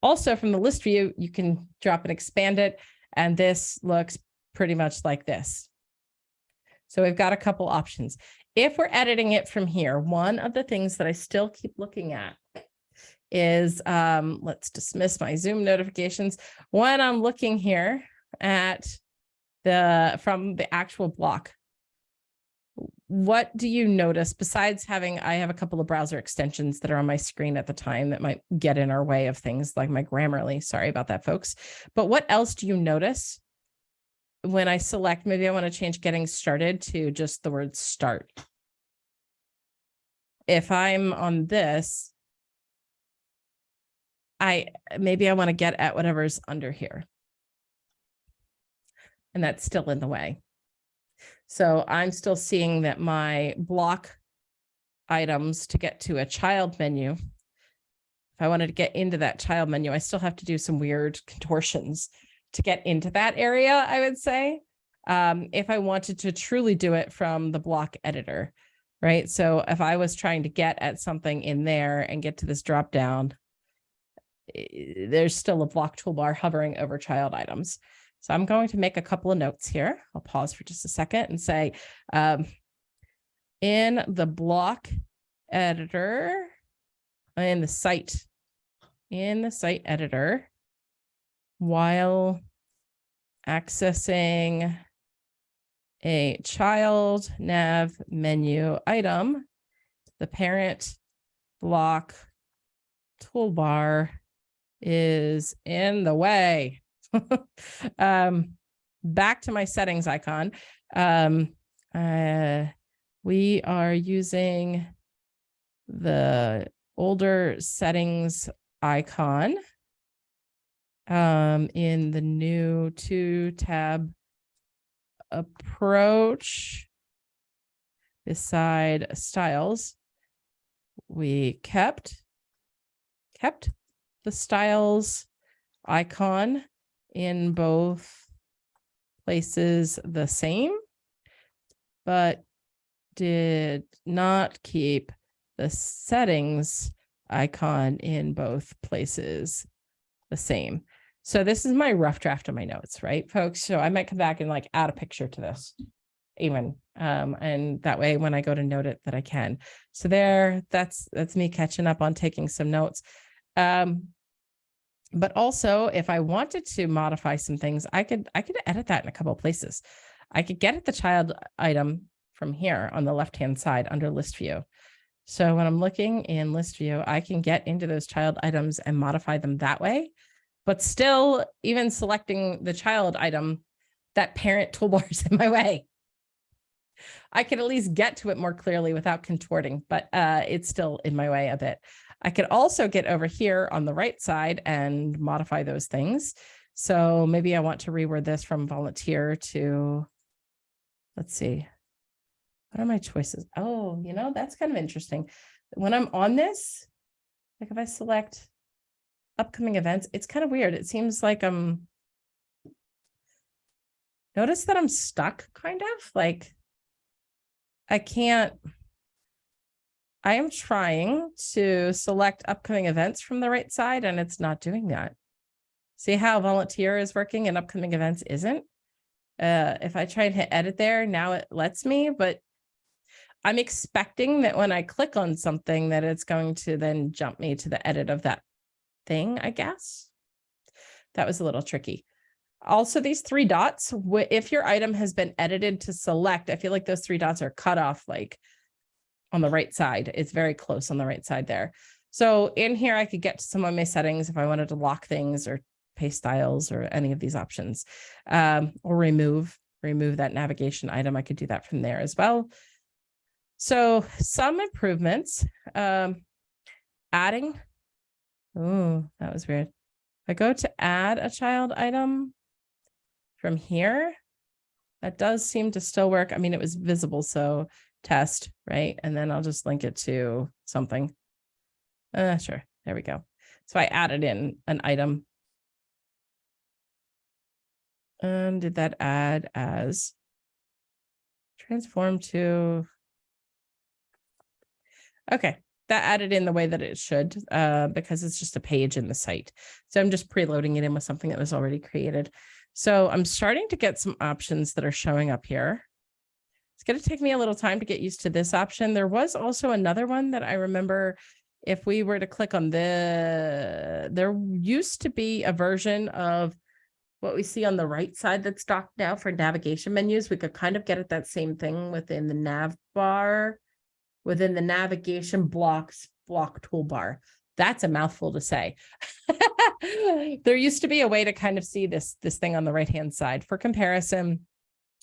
Also from the list view, you can drop and expand it, and this looks pretty much like this. So we've got a couple options if we're editing it from here, one of the things that I still keep looking at is, um, let's dismiss my Zoom notifications. When I'm looking here at the, from the actual block, what do you notice besides having, I have a couple of browser extensions that are on my screen at the time that might get in our way of things like my Grammarly. Sorry about that, folks. But what else do you notice when I select, maybe I want to change getting started to just the word start. If I'm on this, I maybe I want to get at whatever's under here. And that's still in the way. So I'm still seeing that my block items to get to a child menu. If I wanted to get into that child menu, I still have to do some weird <laughs> contortions to get into that area, I would say, um, if I wanted to truly do it from the block editor, right? So if I was trying to get at something in there and get to this drop down, there's still a block toolbar hovering over child items. So I'm going to make a couple of notes here. I'll pause for just a second and say, um, in the block editor, in the site, in the site editor, while accessing a child nav menu item, the parent block toolbar is in the way. <laughs> um, back to my settings icon. Um, uh, we are using the older settings icon um, in the new two tab approach beside styles, we kept, kept the styles icon in both places the same, but did not keep the settings icon in both places the same. So this is my rough draft of my notes, right, folks? So I might come back and like add a picture to this even. Um, and that way when I go to note it that I can. So there, that's, that's me catching up on taking some notes. Um, but also if I wanted to modify some things, I could, I could edit that in a couple places. I could get at the child item from here on the left-hand side under list view. So when I'm looking in list view, I can get into those child items and modify them that way. But still, even selecting the child item, that parent toolbar is <laughs> in my way. I can at least get to it more clearly without contorting, but uh, it's still in my way a bit. I could also get over here on the right side and modify those things. So maybe I want to reword this from volunteer to, let's see, what are my choices? Oh, you know, that's kind of interesting. When I'm on this, like if I select upcoming events, it's kind of weird. It seems like I'm, notice that I'm stuck kind of like I can't, I am trying to select upcoming events from the right side and it's not doing that. See how volunteer is working and upcoming events isn't? Uh, if I try and hit edit there, now it lets me, but I'm expecting that when I click on something that it's going to then jump me to the edit of that thing, I guess. That was a little tricky. Also, these three dots, if your item has been edited to select, I feel like those three dots are cut off like on the right side. It's very close on the right side there. So in here, I could get to some of my settings if I wanted to lock things or paste styles or any of these options um, or remove, remove that navigation item. I could do that from there as well. So some improvements, um, adding. Oh, that was weird. I go to add a child item from here, that does seem to still work. I mean, it was visible, so test, right? And then I'll just link it to something. Uh, sure. There we go. So I added in an item. And did that add as transform to Okay, that added in the way that it should, uh, because it's just a page in the site. So I'm just preloading it in with something that was already created. So I'm starting to get some options that are showing up here. It's going to take me a little time to get used to this option. There was also another one that I remember if we were to click on the, there used to be a version of what we see on the right side that's docked now for navigation menus. We could kind of get at that same thing within the nav bar within the navigation blocks block toolbar. That's a mouthful to say. <laughs> there used to be a way to kind of see this, this thing on the right hand side for comparison.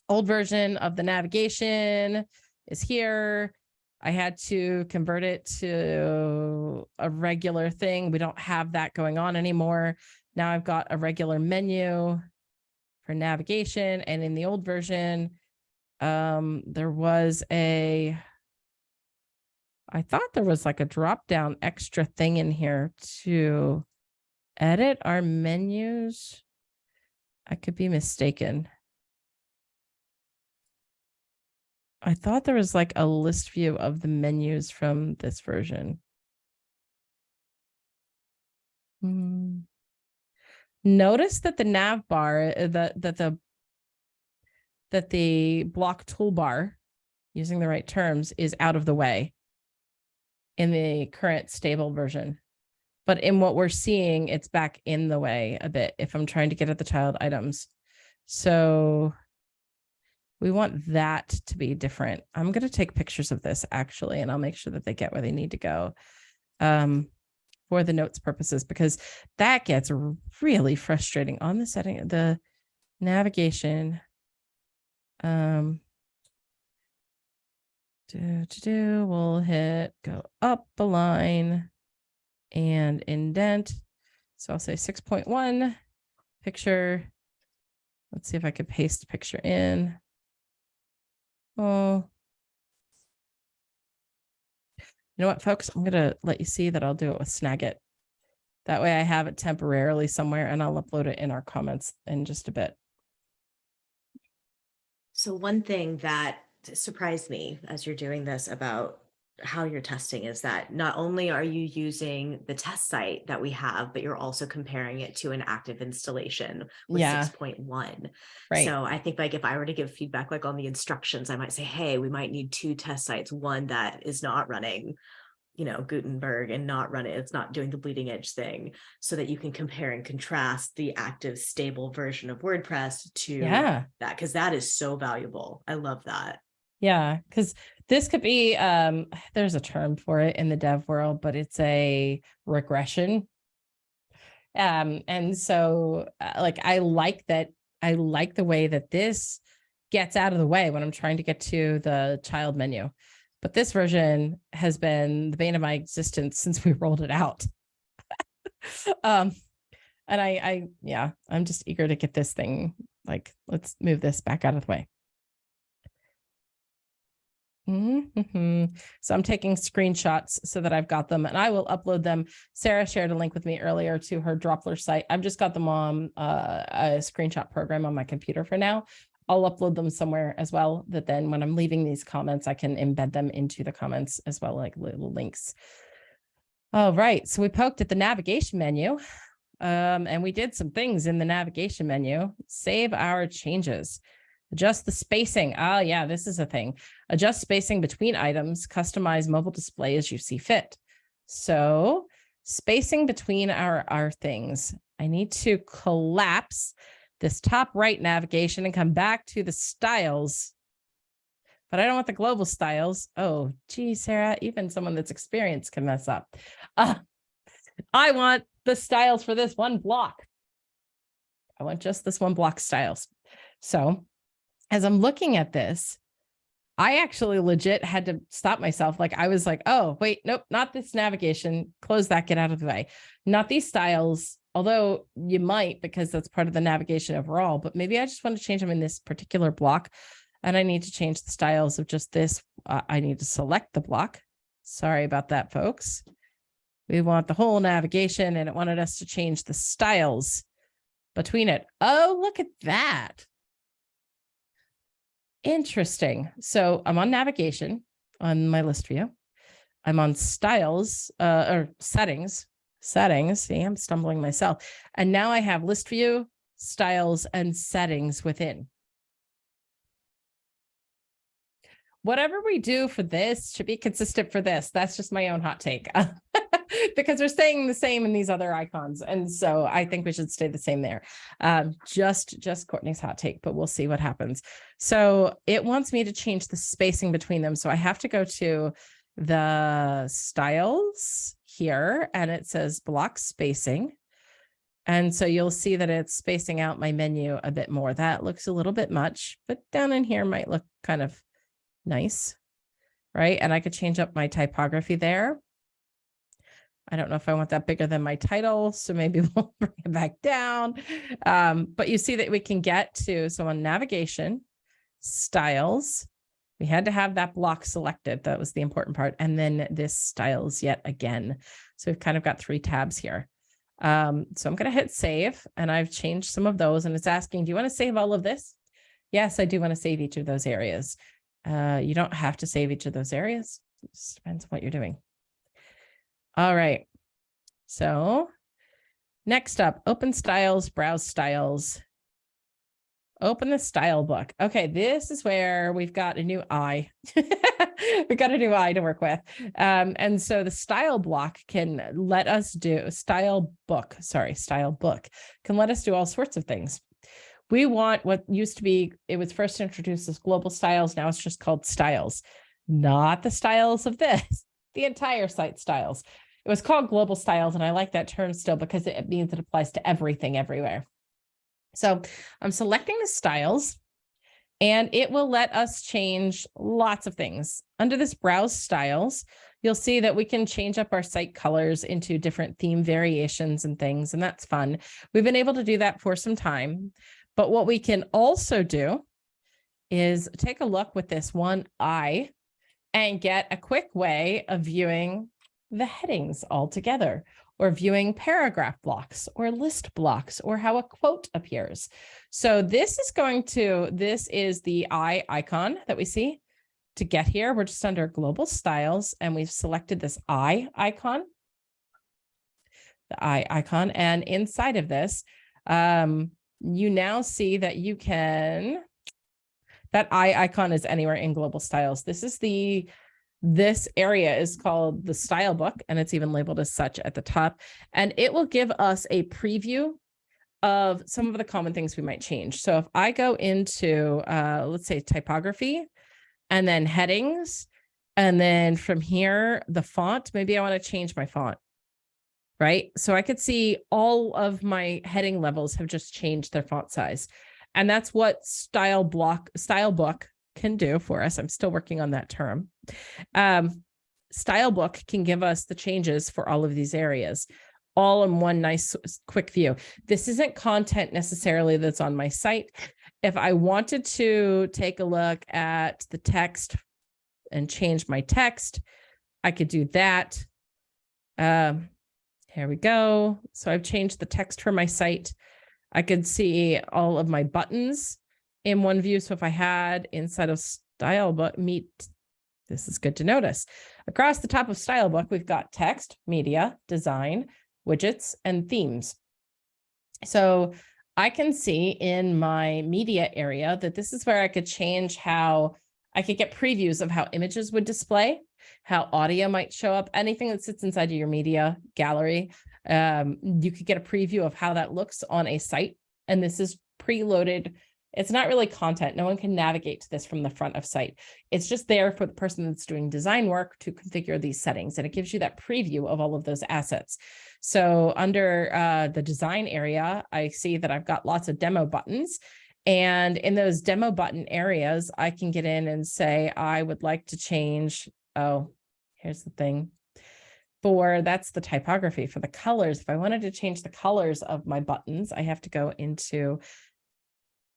Old version of the navigation is here. I had to convert it to a regular thing. We don't have that going on anymore. Now I've got a regular menu for navigation and in the old version, um, there was a I thought there was like a drop down extra thing in here to edit our menus. I could be mistaken. I thought there was like a list view of the menus from this version. Hmm. Notice that the nav bar, uh, that that the that the block toolbar, using the right terms, is out of the way in the current stable version. But in what we're seeing, it's back in the way a bit if I'm trying to get at the child items. So we want that to be different. I'm going to take pictures of this actually, and I'll make sure that they get where they need to go um, for the notes purposes, because that gets really frustrating on the setting, the navigation. Um, do, do, do, we'll hit go up a line and indent. So I'll say 6.1 picture. Let's see if I could paste picture in. Oh. You know what, folks? I'm going to let you see that I'll do it with Snagit. That way I have it temporarily somewhere and I'll upload it in our comments in just a bit. So one thing that surprised me as you're doing this about how you're testing is that not only are you using the test site that we have, but you're also comparing it to an active installation with Yeah. 6.1. Right. So I think like if I were to give feedback like on the instructions, I might say, hey, we might need two test sites, one that is not running, you know, Gutenberg and not running, it's not doing the bleeding edge thing, so that you can compare and contrast the active stable version of WordPress to yeah. that, because that is so valuable. I love that. Yeah, because this could be um <sighs> there's a term for it in the dev world, but it's a regression. Um, and so uh, like I like that I like the way that this gets out of the way when I'm trying to get to the child menu. But this version has been the bane of my existence since we <laughs> rolled it out. <laughs> um and I I yeah, I'm just eager to get this thing like let's move this back out of the way. Mhm. So I'm taking screenshots so that I've got them and I will upload them. Sarah shared a link with me earlier to her Droplr site. I've just got them on uh, a screenshot program on my computer for now. I'll upload them somewhere as well that then when I'm leaving these comments, I can embed them into the comments as well, like little links. All right, so we poked at the navigation menu um, and we did some things in the navigation menu. Save our changes. Adjust the spacing. Ah, yeah, this is a thing. Adjust spacing between items, customize mobile display as you see fit. So spacing between our, our things. I need to collapse this top right navigation and come back to the styles. But I don't want the global styles. Oh, gee, Sarah, even someone that's experienced can mess up. Uh, <laughs> I want the styles for this one block. I want just this one block styles. So as I'm looking at this, I actually legit had to stop myself. Like I was like, oh, wait, nope, not this navigation. Close that, get out of the way. Not these styles, although you might because that's part of the navigation overall, but maybe I just want to change them in this particular block. And I need to change the styles of just this. Uh, I need to select the block. Sorry about that, folks. We want the whole navigation and it wanted us to change the styles between it. Oh, look at that. Interesting. So I'm on navigation on my list view. I'm on styles uh, or settings, settings. See, I'm stumbling myself. And now I have list view, styles, and settings within. Whatever we do for this should be consistent for this. That's just my own hot take. <laughs> because they're staying the same in these other icons. And so I think we should stay the same there. Um, just, just Courtney's hot take, but we'll see what happens. So it wants me to change the spacing between them. So I have to go to the styles here and it says block spacing. And so you'll see that it's spacing out my menu a bit more. That looks a little bit much, but down in here might look kind of nice, right? And I could change up my typography there. I don't know if I want that bigger than my title, so maybe <laughs> we'll bring it back down. Um, but you see that we can get to, so on navigation, styles, we had to have that block selected. That was the important part. And then this styles yet again. So we've kind of got three tabs here. Um, so I'm going to hit save and I've changed some of those and it's asking, do you want to save all of this? Yes, I do want to save each of those areas. Uh, you don't have to save each of those areas. It just depends on what you're doing. All right. So next up, open styles, browse styles. Open the style book. Okay, this is where we've got a new eye. <laughs> we've got a new eye to work with. Um, and so the style block can let us do style book, sorry, style book can let us do all sorts of things. We want what used to be, it was first introduced as global styles. Now it's just called styles, not the styles of this, <laughs> the entire site styles. It was called global styles. And I like that term still because it means it applies to everything everywhere. So I'm selecting the styles and it will let us change lots of things. Under this browse styles, you'll see that we can change up our site colors into different theme variations and things, and that's fun. We've been able to do that for some time. But what we can also do is take a look with this one eye and get a quick way of viewing the headings all together or viewing paragraph blocks or list blocks or how a quote appears. So this is going to, this is the eye icon that we see. to get here, we're just under global styles and we've selected this eye icon. The eye icon and inside of this, um, you now see that you can, that eye icon is anywhere in global styles. This is the, this area is called the style book and it's even labeled as such at the top. And it will give us a preview of some of the common things we might change. So if I go into, uh, let's say typography and then headings, and then from here, the font, maybe I want to change my font right? So I could see all of my heading levels have just changed their font size. And that's what style block, style book can do for us. I'm still working on that term. Um, style book can give us the changes for all of these areas all in one nice quick view. This isn't content necessarily that's on my site. If I wanted to take a look at the text and change my text, I could do that. Um, here we go. So I've changed the text for my site. I could see all of my buttons in one view. So if I had inside of style book meet, this is good to notice. Across the top of style book, we've got text, media, design, widgets, and themes. So I can see in my media area that this is where I could change how I could get previews of how images would display how audio might show up, anything that sits inside of your media gallery. Um, you could get a preview of how that looks on a site. And this is preloaded. It's not really content. No one can navigate to this from the front of site. It's just there for the person that's doing design work to configure these settings. And it gives you that preview of all of those assets. So under uh, the design area, I see that I've got lots of demo buttons. And in those demo button areas, I can get in and say, I would like to change oh, here's the thing. For that's the typography for the colors. If I wanted to change the colors of my buttons, I have to go into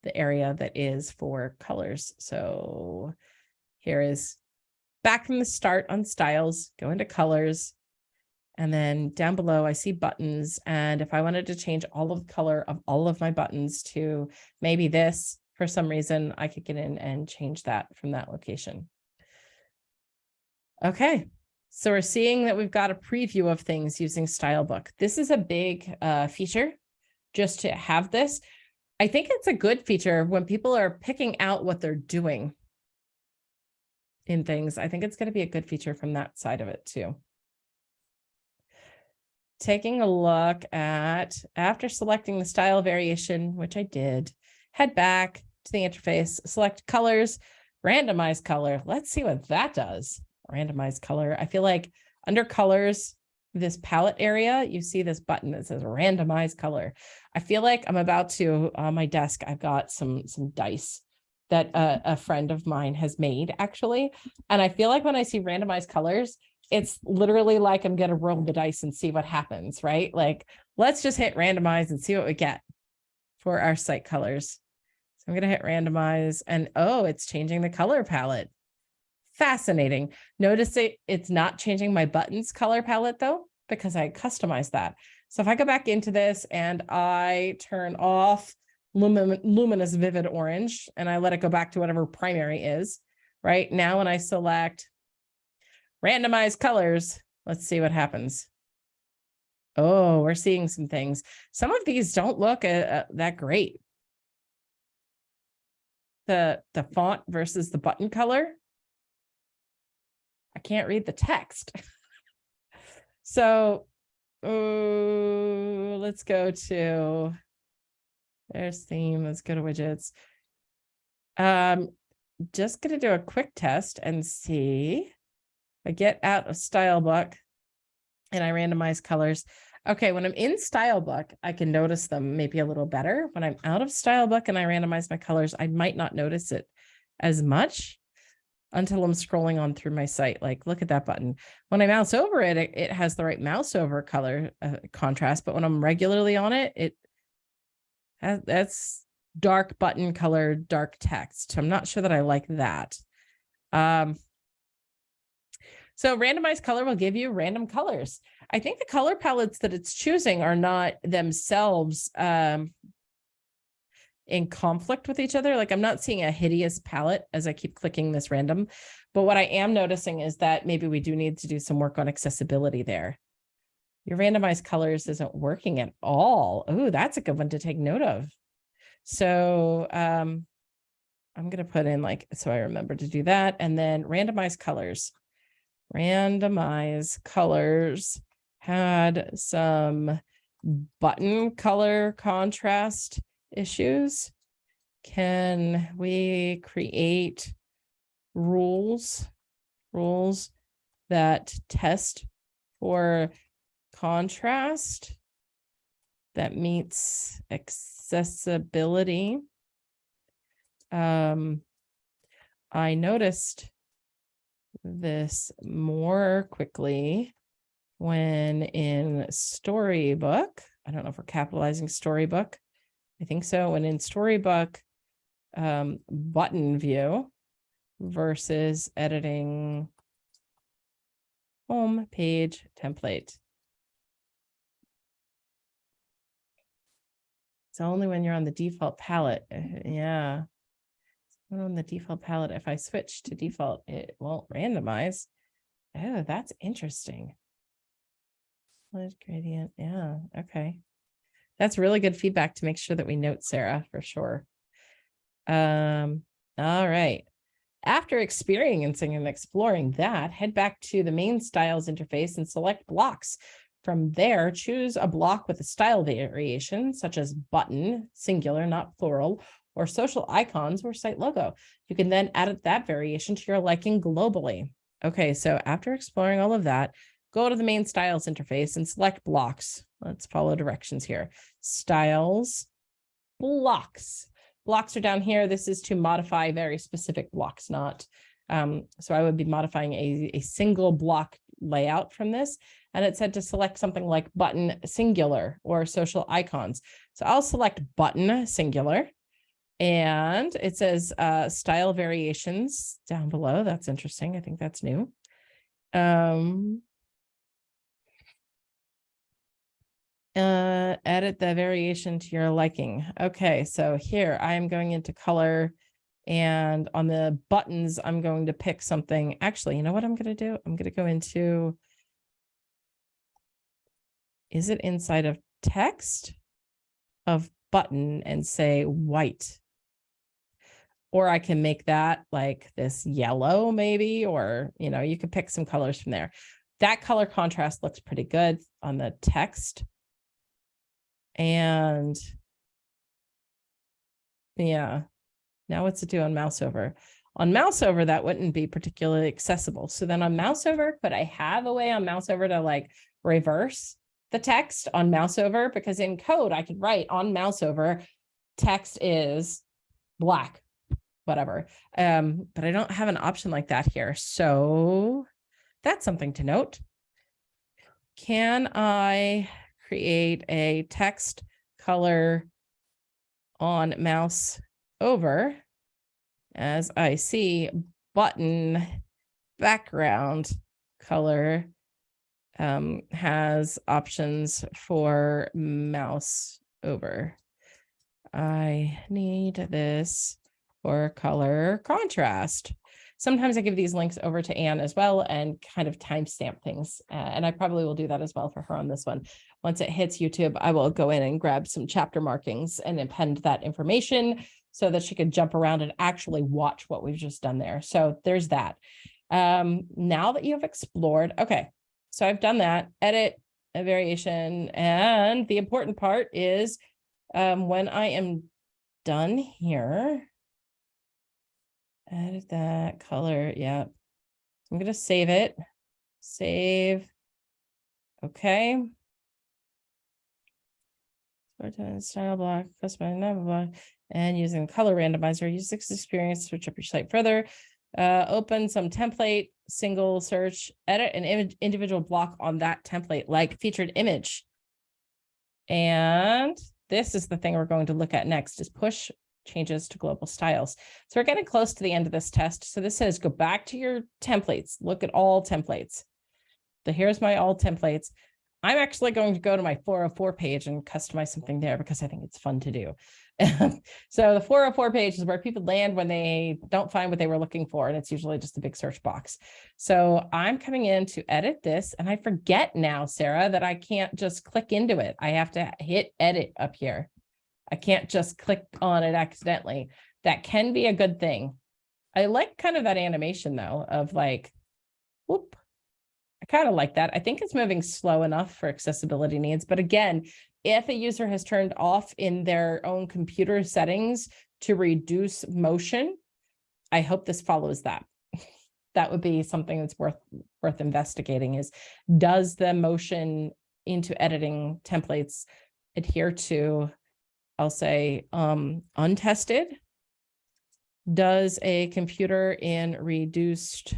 the area that is for colors. So here is back from the start on styles, go into colors, and then down below I see buttons. And if I wanted to change all of the color of all of my buttons to maybe this, for some reason, I could get in and change that from that location. Okay, so we're seeing that we've got a preview of things using style book. This is a big uh, feature just to have this. I think it's a good feature when people are picking out what they're doing in things. I think it's going to be a good feature from that side of it too. Taking a look at after selecting the style variation, which I did, head back to the interface, select colors, randomize color. Let's see what that does randomize color. I feel like under colors, this palette area, you see this button that says randomize color. I feel like I'm about to, on my desk, I've got some, some dice that a, mm-hmm. a friend of mine has made actually. And I feel like when I see randomized colors, it's literally like I'm going to roll the dice and see what happens, right? Like, let's just hit randomize and see what we get for our site colors. So I'm going to hit randomize and oh, it's changing the color palette fascinating. Notice it, it's not changing my buttons color palette though, because I customized that. So if I go back into this and I turn off lumin luminous vivid orange and I let it go back to whatever primary is, right? Now when I select randomize colors, let's see what happens. Oh, we're seeing some things. Some of these don't look uh, uh, that great. The, the font versus the button color I can't read the text. <laughs> so let's go to, there's theme, let's go to widgets. Um, just going to do a quick test and see. I get out of style book and I randomize colors. Okay, when I'm in style book, I can notice them maybe a little better. When I'm out of style book and I randomize my colors, I might not notice it as much until I'm scrolling on through my site. Like, look at that button. When I mouse over it, it, it has the right mouse over color uh, contrast, but when I'm regularly on it, it has, that's dark button color, dark text. I'm not sure that I like that. Um, so randomized color will give you random colors. I think the color palettes that it's choosing are not themselves um, in conflict with each other. Like I'm not seeing a hideous palette as I keep clicking this random. But what I am noticing is that maybe we do need to do some work on accessibility there. Your randomized colors isn't working at all. Oh, that's a good one to take note of. So um, I'm going to put in like, so I remember to do that. And then randomized colors. Randomize colors had some button color contrast issues. Can we create rules, rules that test for contrast that meets accessibility? Um, I noticed this more quickly when in style book, I don't know if we're capitalizing style book. I think so. When in style book, um, button view versus editing home page template. It's only when you're on the default palette. uh, Yeah. On the default palette, if I switch to default, it won't randomize. Oh, that's interesting. Gradient, yeah, okay. That's really good feedback to make sure that we note Sarah for sure. Um, all right. After experiencing and exploring that, head back to the main styles interface and select blocks. From there, choose a block with a style variation such as button, singular, not plural, or social icons or site logo. You can then add that variation to your liking globally. Okay, so after exploring all of that, go to the main styles interface and select blocks. Let's follow directions here. Styles, blocks. Blocks are down here. This is to modify very specific blocks, not. Um, so I would be modifying a, a single block layout from this. And it said to select something like button singular or social icons. So I'll select button singular. And it says uh, style variations down below. That's interesting. I think that's new. Um, uh, edit the variation to your liking. Okay, so here I am going into color and on the buttons, I'm going to pick something. Actually, you know what I'm going to do? I'm going to go into, is it inside of text of button and say white? Or I can make that like this yellow maybe, or, you know, you could pick some colors from there. That color contrast looks pretty good on the text. And yeah, now what's it do on mouse over? On mouse over, that wouldn't be particularly accessible. So then on mouse over, could I have a way on mouse over to like reverse the text on mouse over? Because in code, I could write on mouse over, text is black, whatever. Um, but I don't have an option like that here. So that's something to note. Can I create a text color on mouse over as I see button background color um, has options for mouse over. I need this for color contrast. Sometimes I give these links over to Anne as well and kind of timestamp things. Uh, and I probably will do that as well for her on this one. Once it hits YouTube, I will go in and grab some chapter markings and append that information so that she can jump around and actually watch what we've just done there. So there's that. Um, now that you have explored, okay, so I've done that, edit a variation. And the important part is um, when I am done here, edit that color. Yeah. I'm going to save it. Save. Okay. Style block, customize block, and using color randomizer, use this experience, to switch up your site further. Uh, open some template, single search, edit an image, individual block on that template, like featured image. And this is the thing we're going to look at next is push changes to global styles. So we're getting close to the end of this test. So this says go back to your templates, look at all templates. The here's my all templates. I'm actually going to go to my 404 page and customize something there because I think it's fun to do. <laughs> so the 404 page is where people land when they don't find what they were looking for. And it's usually just a big search box. So I'm coming in to edit this and I forget now, Sarah, that I can't just click into it. I have to hit edit up here. I can't just click on it accidentally. That can be a good thing. I like kind of that animation though, of like, whoop. I kind of like that. I think it's moving slow enough for accessibility needs. But again, if a user has turned off in their own computer settings to reduce motion, I hope this follows that. <laughs> That would be something that's worth worth investigating is does the motion into editing templates adhere to, I'll say, um, untested? Does a computer in reduced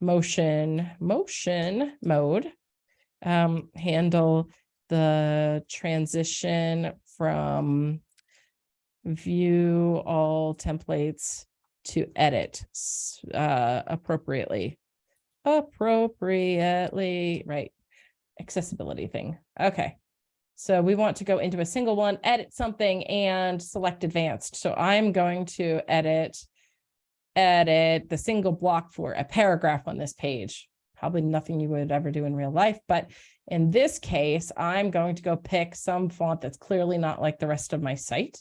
motion, motion mode um, handle the transition from view all templates to edit uh, appropriately. Appropriately, right? Accessibility thing. Okay. So we want to go into a single one, edit something and select advanced. So I'm going to edit edit the single block for a paragraph on this page. Probably nothing you would ever do in real life, but in this case, I'm going to go pick some font that's clearly not like the rest of my site,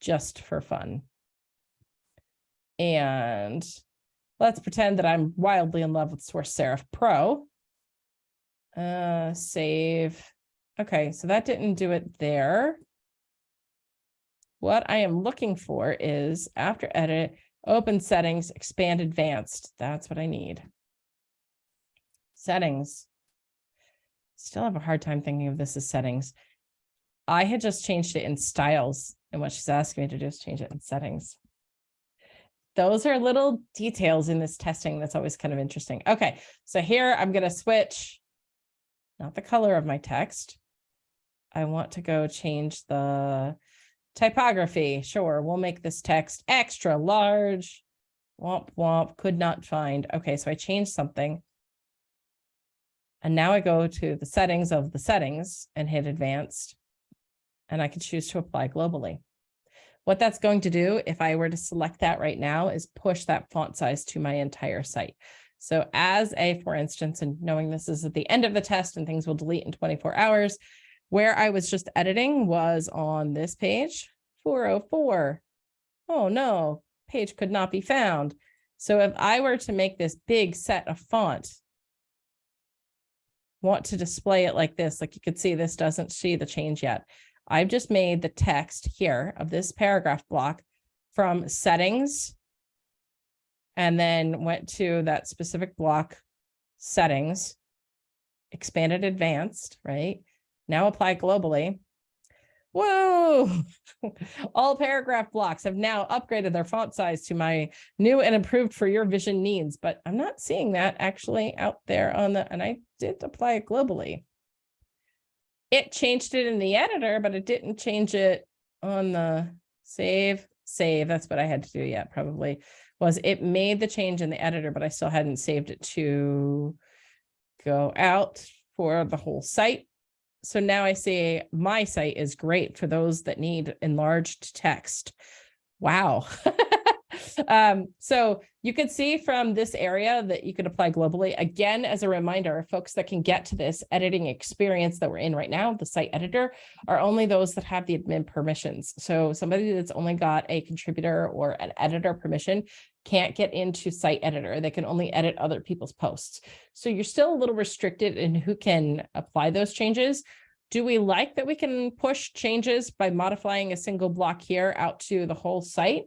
just for fun. And let's pretend that I'm wildly in love with Source Serif Pro. Uh, save. Okay, so that didn't do it there. What I am looking for is after edit, open settings, expand advanced. That's what I need. Settings. Still have a hard time thinking of this as settings. I had just changed it in styles and what she's asking me to do is change it in settings. Those are little details in this testing that's always kind of interesting. Okay, so here I'm going to switch, not the color of my text. I want to go change the typography. Sure, we'll make this text extra large. Womp womp, could not find. Okay, so I changed something. And now I go to the settings of the settings and hit advanced. And I can choose to apply globally. What that's going to do, if I were to select that right now, is push that font size to my entire site. So as a, for instance, and knowing this is at the end of the test and things will delete in 24 hours, where I was just editing was on this page, 404. Oh no, page could not be found. So if I were to make this big set of font, want to display it like this, like you could see, this doesn't see the change yet. I've just made the text here of this paragraph block from settings and then went to that specific block settings, expanded advanced, right? Now apply globally. Whoa, <laughs> all paragraph blocks have now upgraded their font size to my new and improved for your vision needs, but I'm not seeing that actually out there on the, and I did apply it globally. It changed it in the editor, but it didn't change it on the save, save. That's what I had to do yet probably was it made the change in the editor, but I still hadn't saved it to go out for the whole site. So now I see my site is great for those that need enlarged text. Wow. <laughs> um, so you can see from this area that you could apply globally. Again, as a reminder, folks that can get to this editing experience that we're in right now, the site editor, are only those that have the admin permissions. So somebody that's only got a contributor or an editor permission can't get into site editor. They can only edit other people's posts. So you're still a little restricted in who can apply those changes. Do we like that we can push changes by modifying a single block here out to the whole site?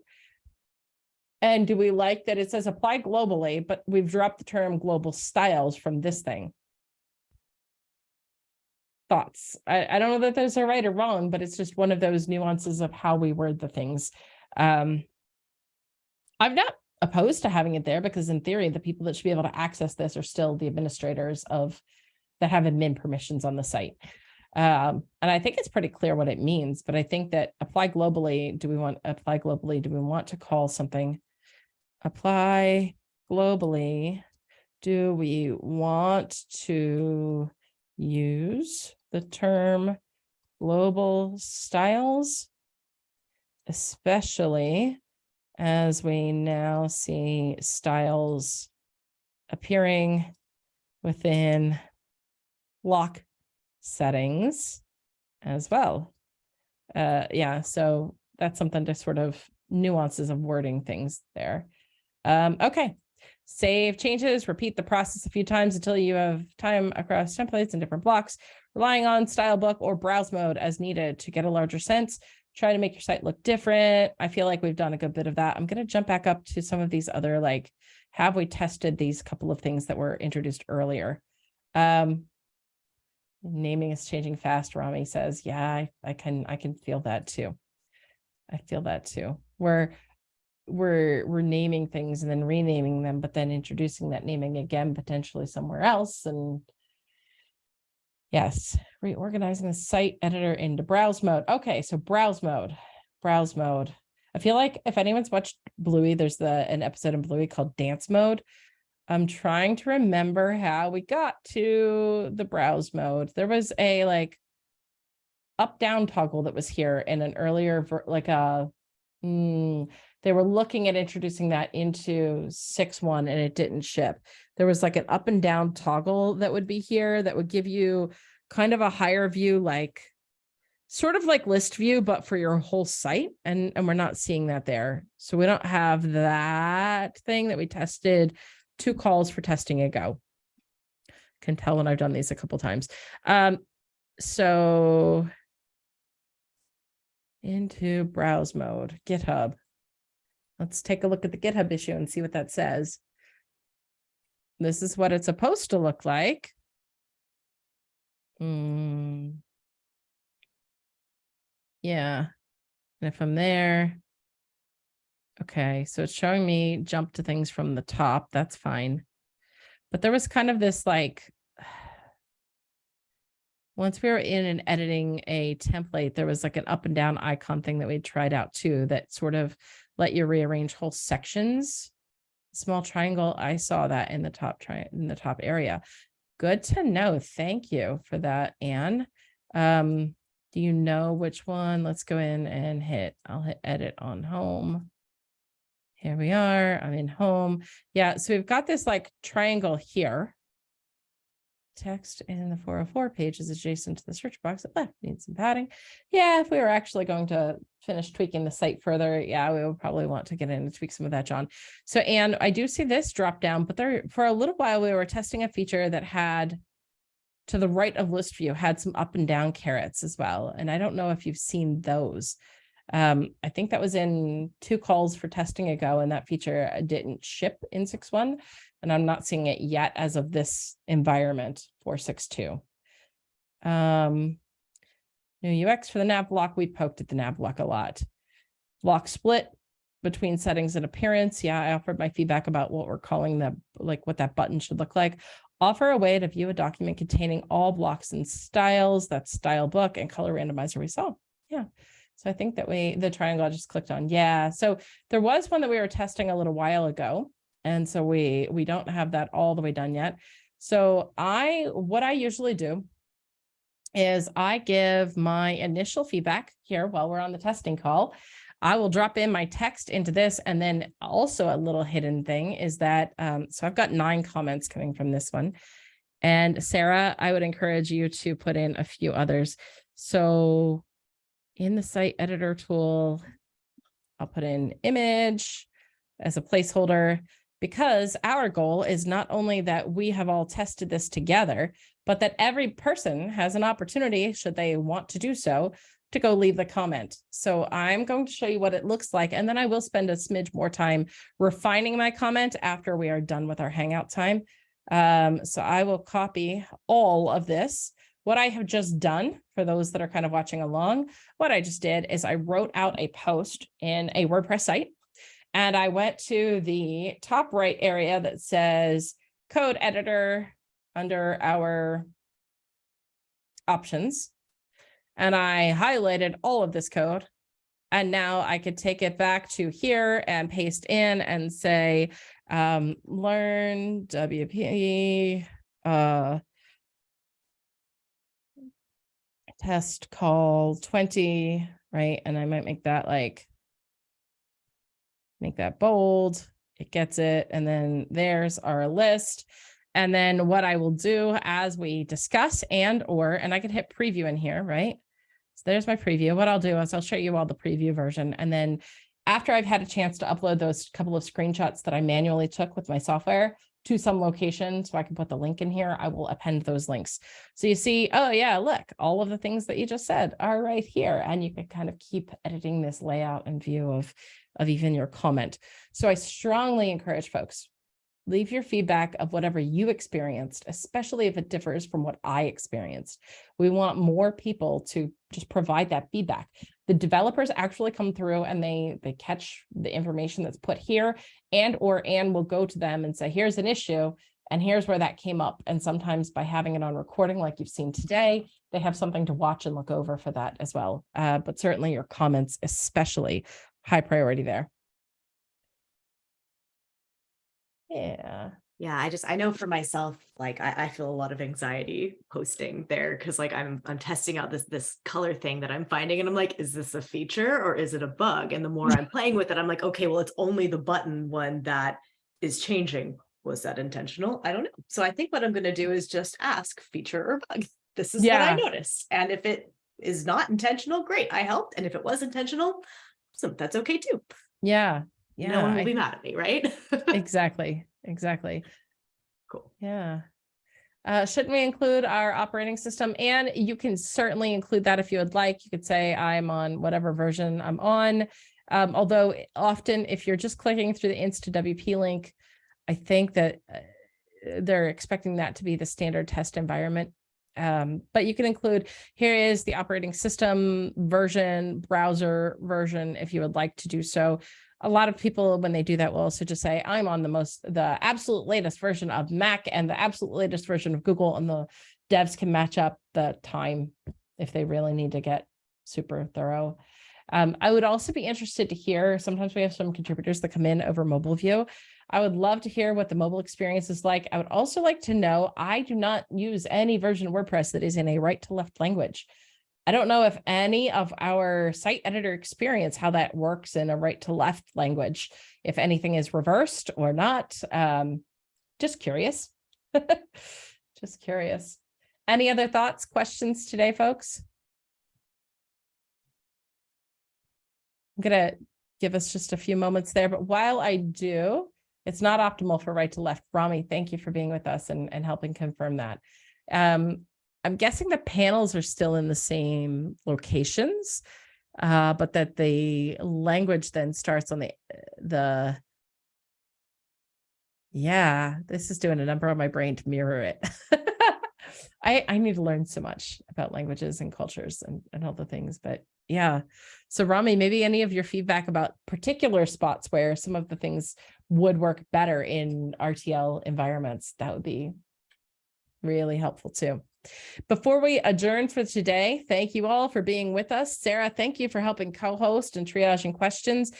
And do we like that it says apply globally, but we've dropped the term global styles from this thing? Thoughts? I, I don't know that those are right or wrong, but it's just one of those nuances of how we word the things. Um, I'm not opposed to having it there because in theory, the people that should be able to access this are still the administrators of that have admin permissions on the site. Um, and I think it's pretty clear what it means, but I think that apply globally, do we want apply globally? Do we want to call something apply globally? Do we want to use the term global styles, especially as we now see styles appearing within block settings as well. Uh, yeah, so that's something to sort of nuances of wording things there. Um, okay, save changes, repeat the process a few times until you have time across templates and different blocks, relying on style book or browse mode as needed to get a larger sense. Try to make your site look different. I feel like we've done a good bit of that. I'm going to jump back up to some of these other like, have we tested these couple of things that were introduced earlier? Um, naming is changing fast. Rami says, yeah, I, I can, I can feel that too. I feel that too. We're, we're, we're naming things and then renaming them, but then introducing that naming again, potentially somewhere else. And yes, reorganizing the site editor into browse mode. Okay. So browse mode, browse mode. I feel like if anyone's watched Bluey, there's the, an episode in Bluey called dance mode. I'm trying to remember how we got to the browse mode. There was a like up down toggle that was here in an earlier like a mm, they were looking at introducing that into 6.1 and it didn't ship. There was like an up and down toggle that would be here that would give you kind of a higher view like sort of like list view but for your whole site and and we're not seeing that there. So we don't have that thing that we tested two calls for testing ago. Can tell when I've done these a couple times. Um, so into browse mode, GitHub. Let's take a look at the GitHub issue and see what that says. This is what it's supposed to look like. Hmm. Yeah. And if I'm there, okay, so it's showing me jump to things from the top. That's fine. But there was kind of this like, <sighs> once we were in and editing a template, there was like an up and down icon thing that we tried out too that sort of let you rearrange whole sections. Small triangle, I saw that in the top tri in the top area. Good to know. Thank you for that, Anne. Um, do you know which one? Let's go in and hit, I'll hit edit on home. Here we are, I'm in home. Yeah, so we've got this like triangle here. Text in the 404 page is adjacent to the search box at left, needs some padding. Yeah, if we were actually going to finish tweaking the site further, yeah, we would probably want to get in and tweak some of that, John. So, and I do see this drop down, but there for a little while we were testing a feature that had to the right of list view had some up and down carets as well. And I don't know if you've seen those. Um, I think that was in two calls for testing ago and that feature uh, didn't ship in 6.1 and I'm not seeing it yet as of this environment 462. Um, new UX for the nav block, we poked at the nav block a lot. Block split between settings and appearance. Yeah, I offered my feedback about what we're calling the, like what that button should look like. Offer a way to view a document containing all blocks and styles, that's style book and color randomizer we saw. Yeah. So I think that we, the triangle I just clicked on. Yeah. So there was one that we were testing a little while ago. And so we, we don't have that all the way done yet. So I, what I usually do is I give my initial feedback here while we're on the testing call. I will drop in my text into this. And then also a little hidden thing is that, um, so I've got nine comments coming from this one. And Sarah, I would encourage you to put in a few others. So in the site editor tool, I'll put in image as a placeholder because our goal is not only that we have all tested this together, but that every person has an opportunity, should they want to do so, to go leave the comment. So I'm going to show you what it looks like, and then I will spend a smidge more time refining my comment after we are done with our Hangout time. Um, so I will copy all of this. What I have just done for those that are kind of watching along, what I just did is I wrote out a post in a WordPress site and I went to the top right area that says code editor under our options. And I highlighted all of this code. And now I could take it back to here and paste in and say, um, learn WP, uh, test call twenty, right? And I might make that like make that bold, it gets it, and then there's our list. And then what I will do as we discuss and or, and I can hit preview in here, right? So there's my preview. What I'll do is I'll show you all the preview version. And then after I've had a chance to upload those couple of screenshots that I manually took with my software to some location, so I can put the link in here, I will append those links. So you see, oh yeah, look, all of the things that you just said are right here. And you can kind of keep editing this layout and view of, of even your comment. So I strongly encourage folks, leave your feedback of whatever you experienced, especially if it differs from what I experienced. We want more people to just provide that feedback. The developers actually come through and they they catch the information that's put here and or Anne will go to them and say, here's an issue and here's where that came up. And sometimes by having it on recording like you've seen today, they have something to watch and look over for that as well. Uh, but certainly your comments, especially high priority there. Yeah. Yeah, I just I know for myself, like I, I feel a lot of anxiety posting there because like I'm I'm testing out this this color thing that I'm finding and I'm like, is this a feature or is it a bug? And the more I'm playing with it, I'm like, okay, well, it's only the button one that is changing. Was that intentional? I don't know. So I think what I'm gonna do is just ask feature or bug. <laughs> This is what I Yeah. noticed. And if it is not intentional, great, I helped. And if it was intentional, so that's okay too. Yeah. Yeah. No one will I- be mad at me, right? <laughs> exactly. Exactly. Cool. Yeah. Uh, shouldn't we include our operating system? And you can certainly include that if you would like. You could say I'm on whatever version I'm on. Um, although often if you're just clicking through the InstaWP link, I think that uh, they're expecting that to be the standard test environment. Um, but you can include, here is the operating system version, browser version, if you would like to do so a lot of people, when they do that, will also just say, I'm on the most, the absolute latest version of Mac and the absolute latest version of Google, and the devs can match up the time if they really need to get super thorough. Um, I would also be interested to hear, sometimes we have some contributors that come in over mobile view. I would love to hear what the mobile experience is like. I would also like to know, I do not use any version of WordPress that is in a right to left language. I don't know if any of our site editor experience, how that works in a right to left language, if anything is reversed or not. Um, just curious. <laughs> just curious. Any other thoughts, questions today, folks? I'm gonna give us just a few moments there, but while I do, it's not optimal for right to left. Rami, thank you for being with us and, and helping confirm that. Um, I'm guessing the panels are still in the same locations, uh, but that the language then starts on the, the, yeah, this is doing a number on my brain to mirror it. <laughs> I, I need to learn so much about languages and cultures and, and all the things, but yeah. So Rami, maybe any of your feedback about particular spots where some of the things would work better in RTL environments, that would be really helpful too. Before we adjourn for today, thank you all for being with us. Sarah, thank you for helping co-host and triaging questions.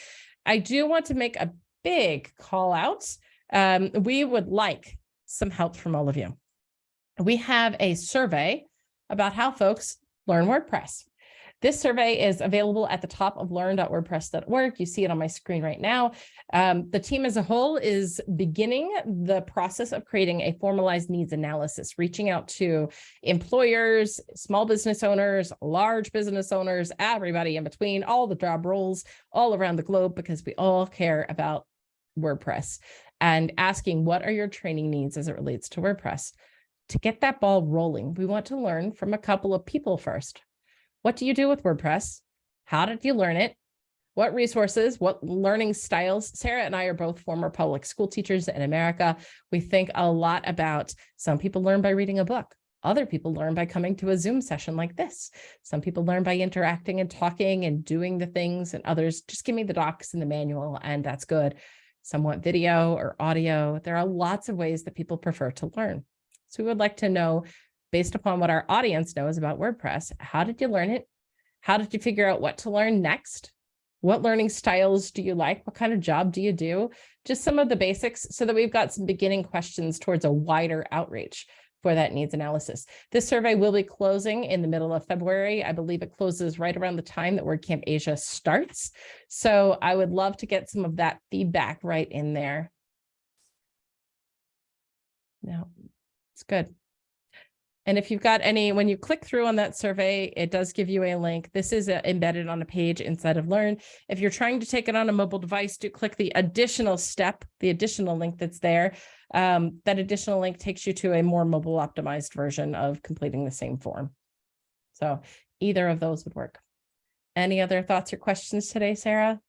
I do want to make a big call out. Um, we would like some help from all of you. We have a survey about how folks learn WordPress. This survey is available at the top of learn.wordpress.org. You see it on my screen right now. Um, the team as a whole is beginning the process of creating a formalized needs analysis, reaching out to employers, small business owners, large business owners, everybody in between, all the job roles all around the globe, because we all care about WordPress and asking what are your training needs as it relates to WordPress. To get that ball rolling, we want to learn from a couple of people first. What do you do with WordPress? How did you learn it? What resources, what learning styles? Sarah and I are both former public school teachers in America. We think a lot about some people learn by reading a book. Other people learn by coming to a Zoom session like this. Some people learn by interacting and talking and doing the things and others just give me the docs and the manual and that's good. Some want video or audio. There are lots of ways that people prefer to learn. So we would like to know, based upon what our audience knows about WordPress, how did you learn it? How did you figure out what to learn next? What learning styles do you like? What kind of job do you do? Just some of the basics so that we've got some beginning questions towards a wider outreach. for that needs analysis. This survey will be closing in the middle of February. I believe it closes right around the time that WordCamp Asia starts. So I would love to get some of that feedback right in there. No, it's good. And if you've got any, when you click through on that survey, it does give you a link. This is uh, embedded on a page inside of Learn. If you're trying to take it on a mobile device, do click the additional step, the additional link that's there. Um, that additional link takes you to a more mobile optimized version of completing the same form. So either of those would work. Any other thoughts or questions today, Sarah?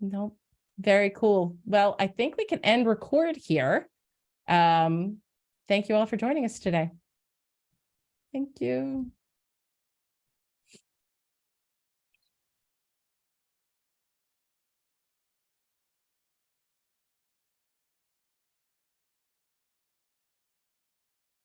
Nope. Very cool. Well, I think we can end record here. Um, thank you all for joining us today. Thank you.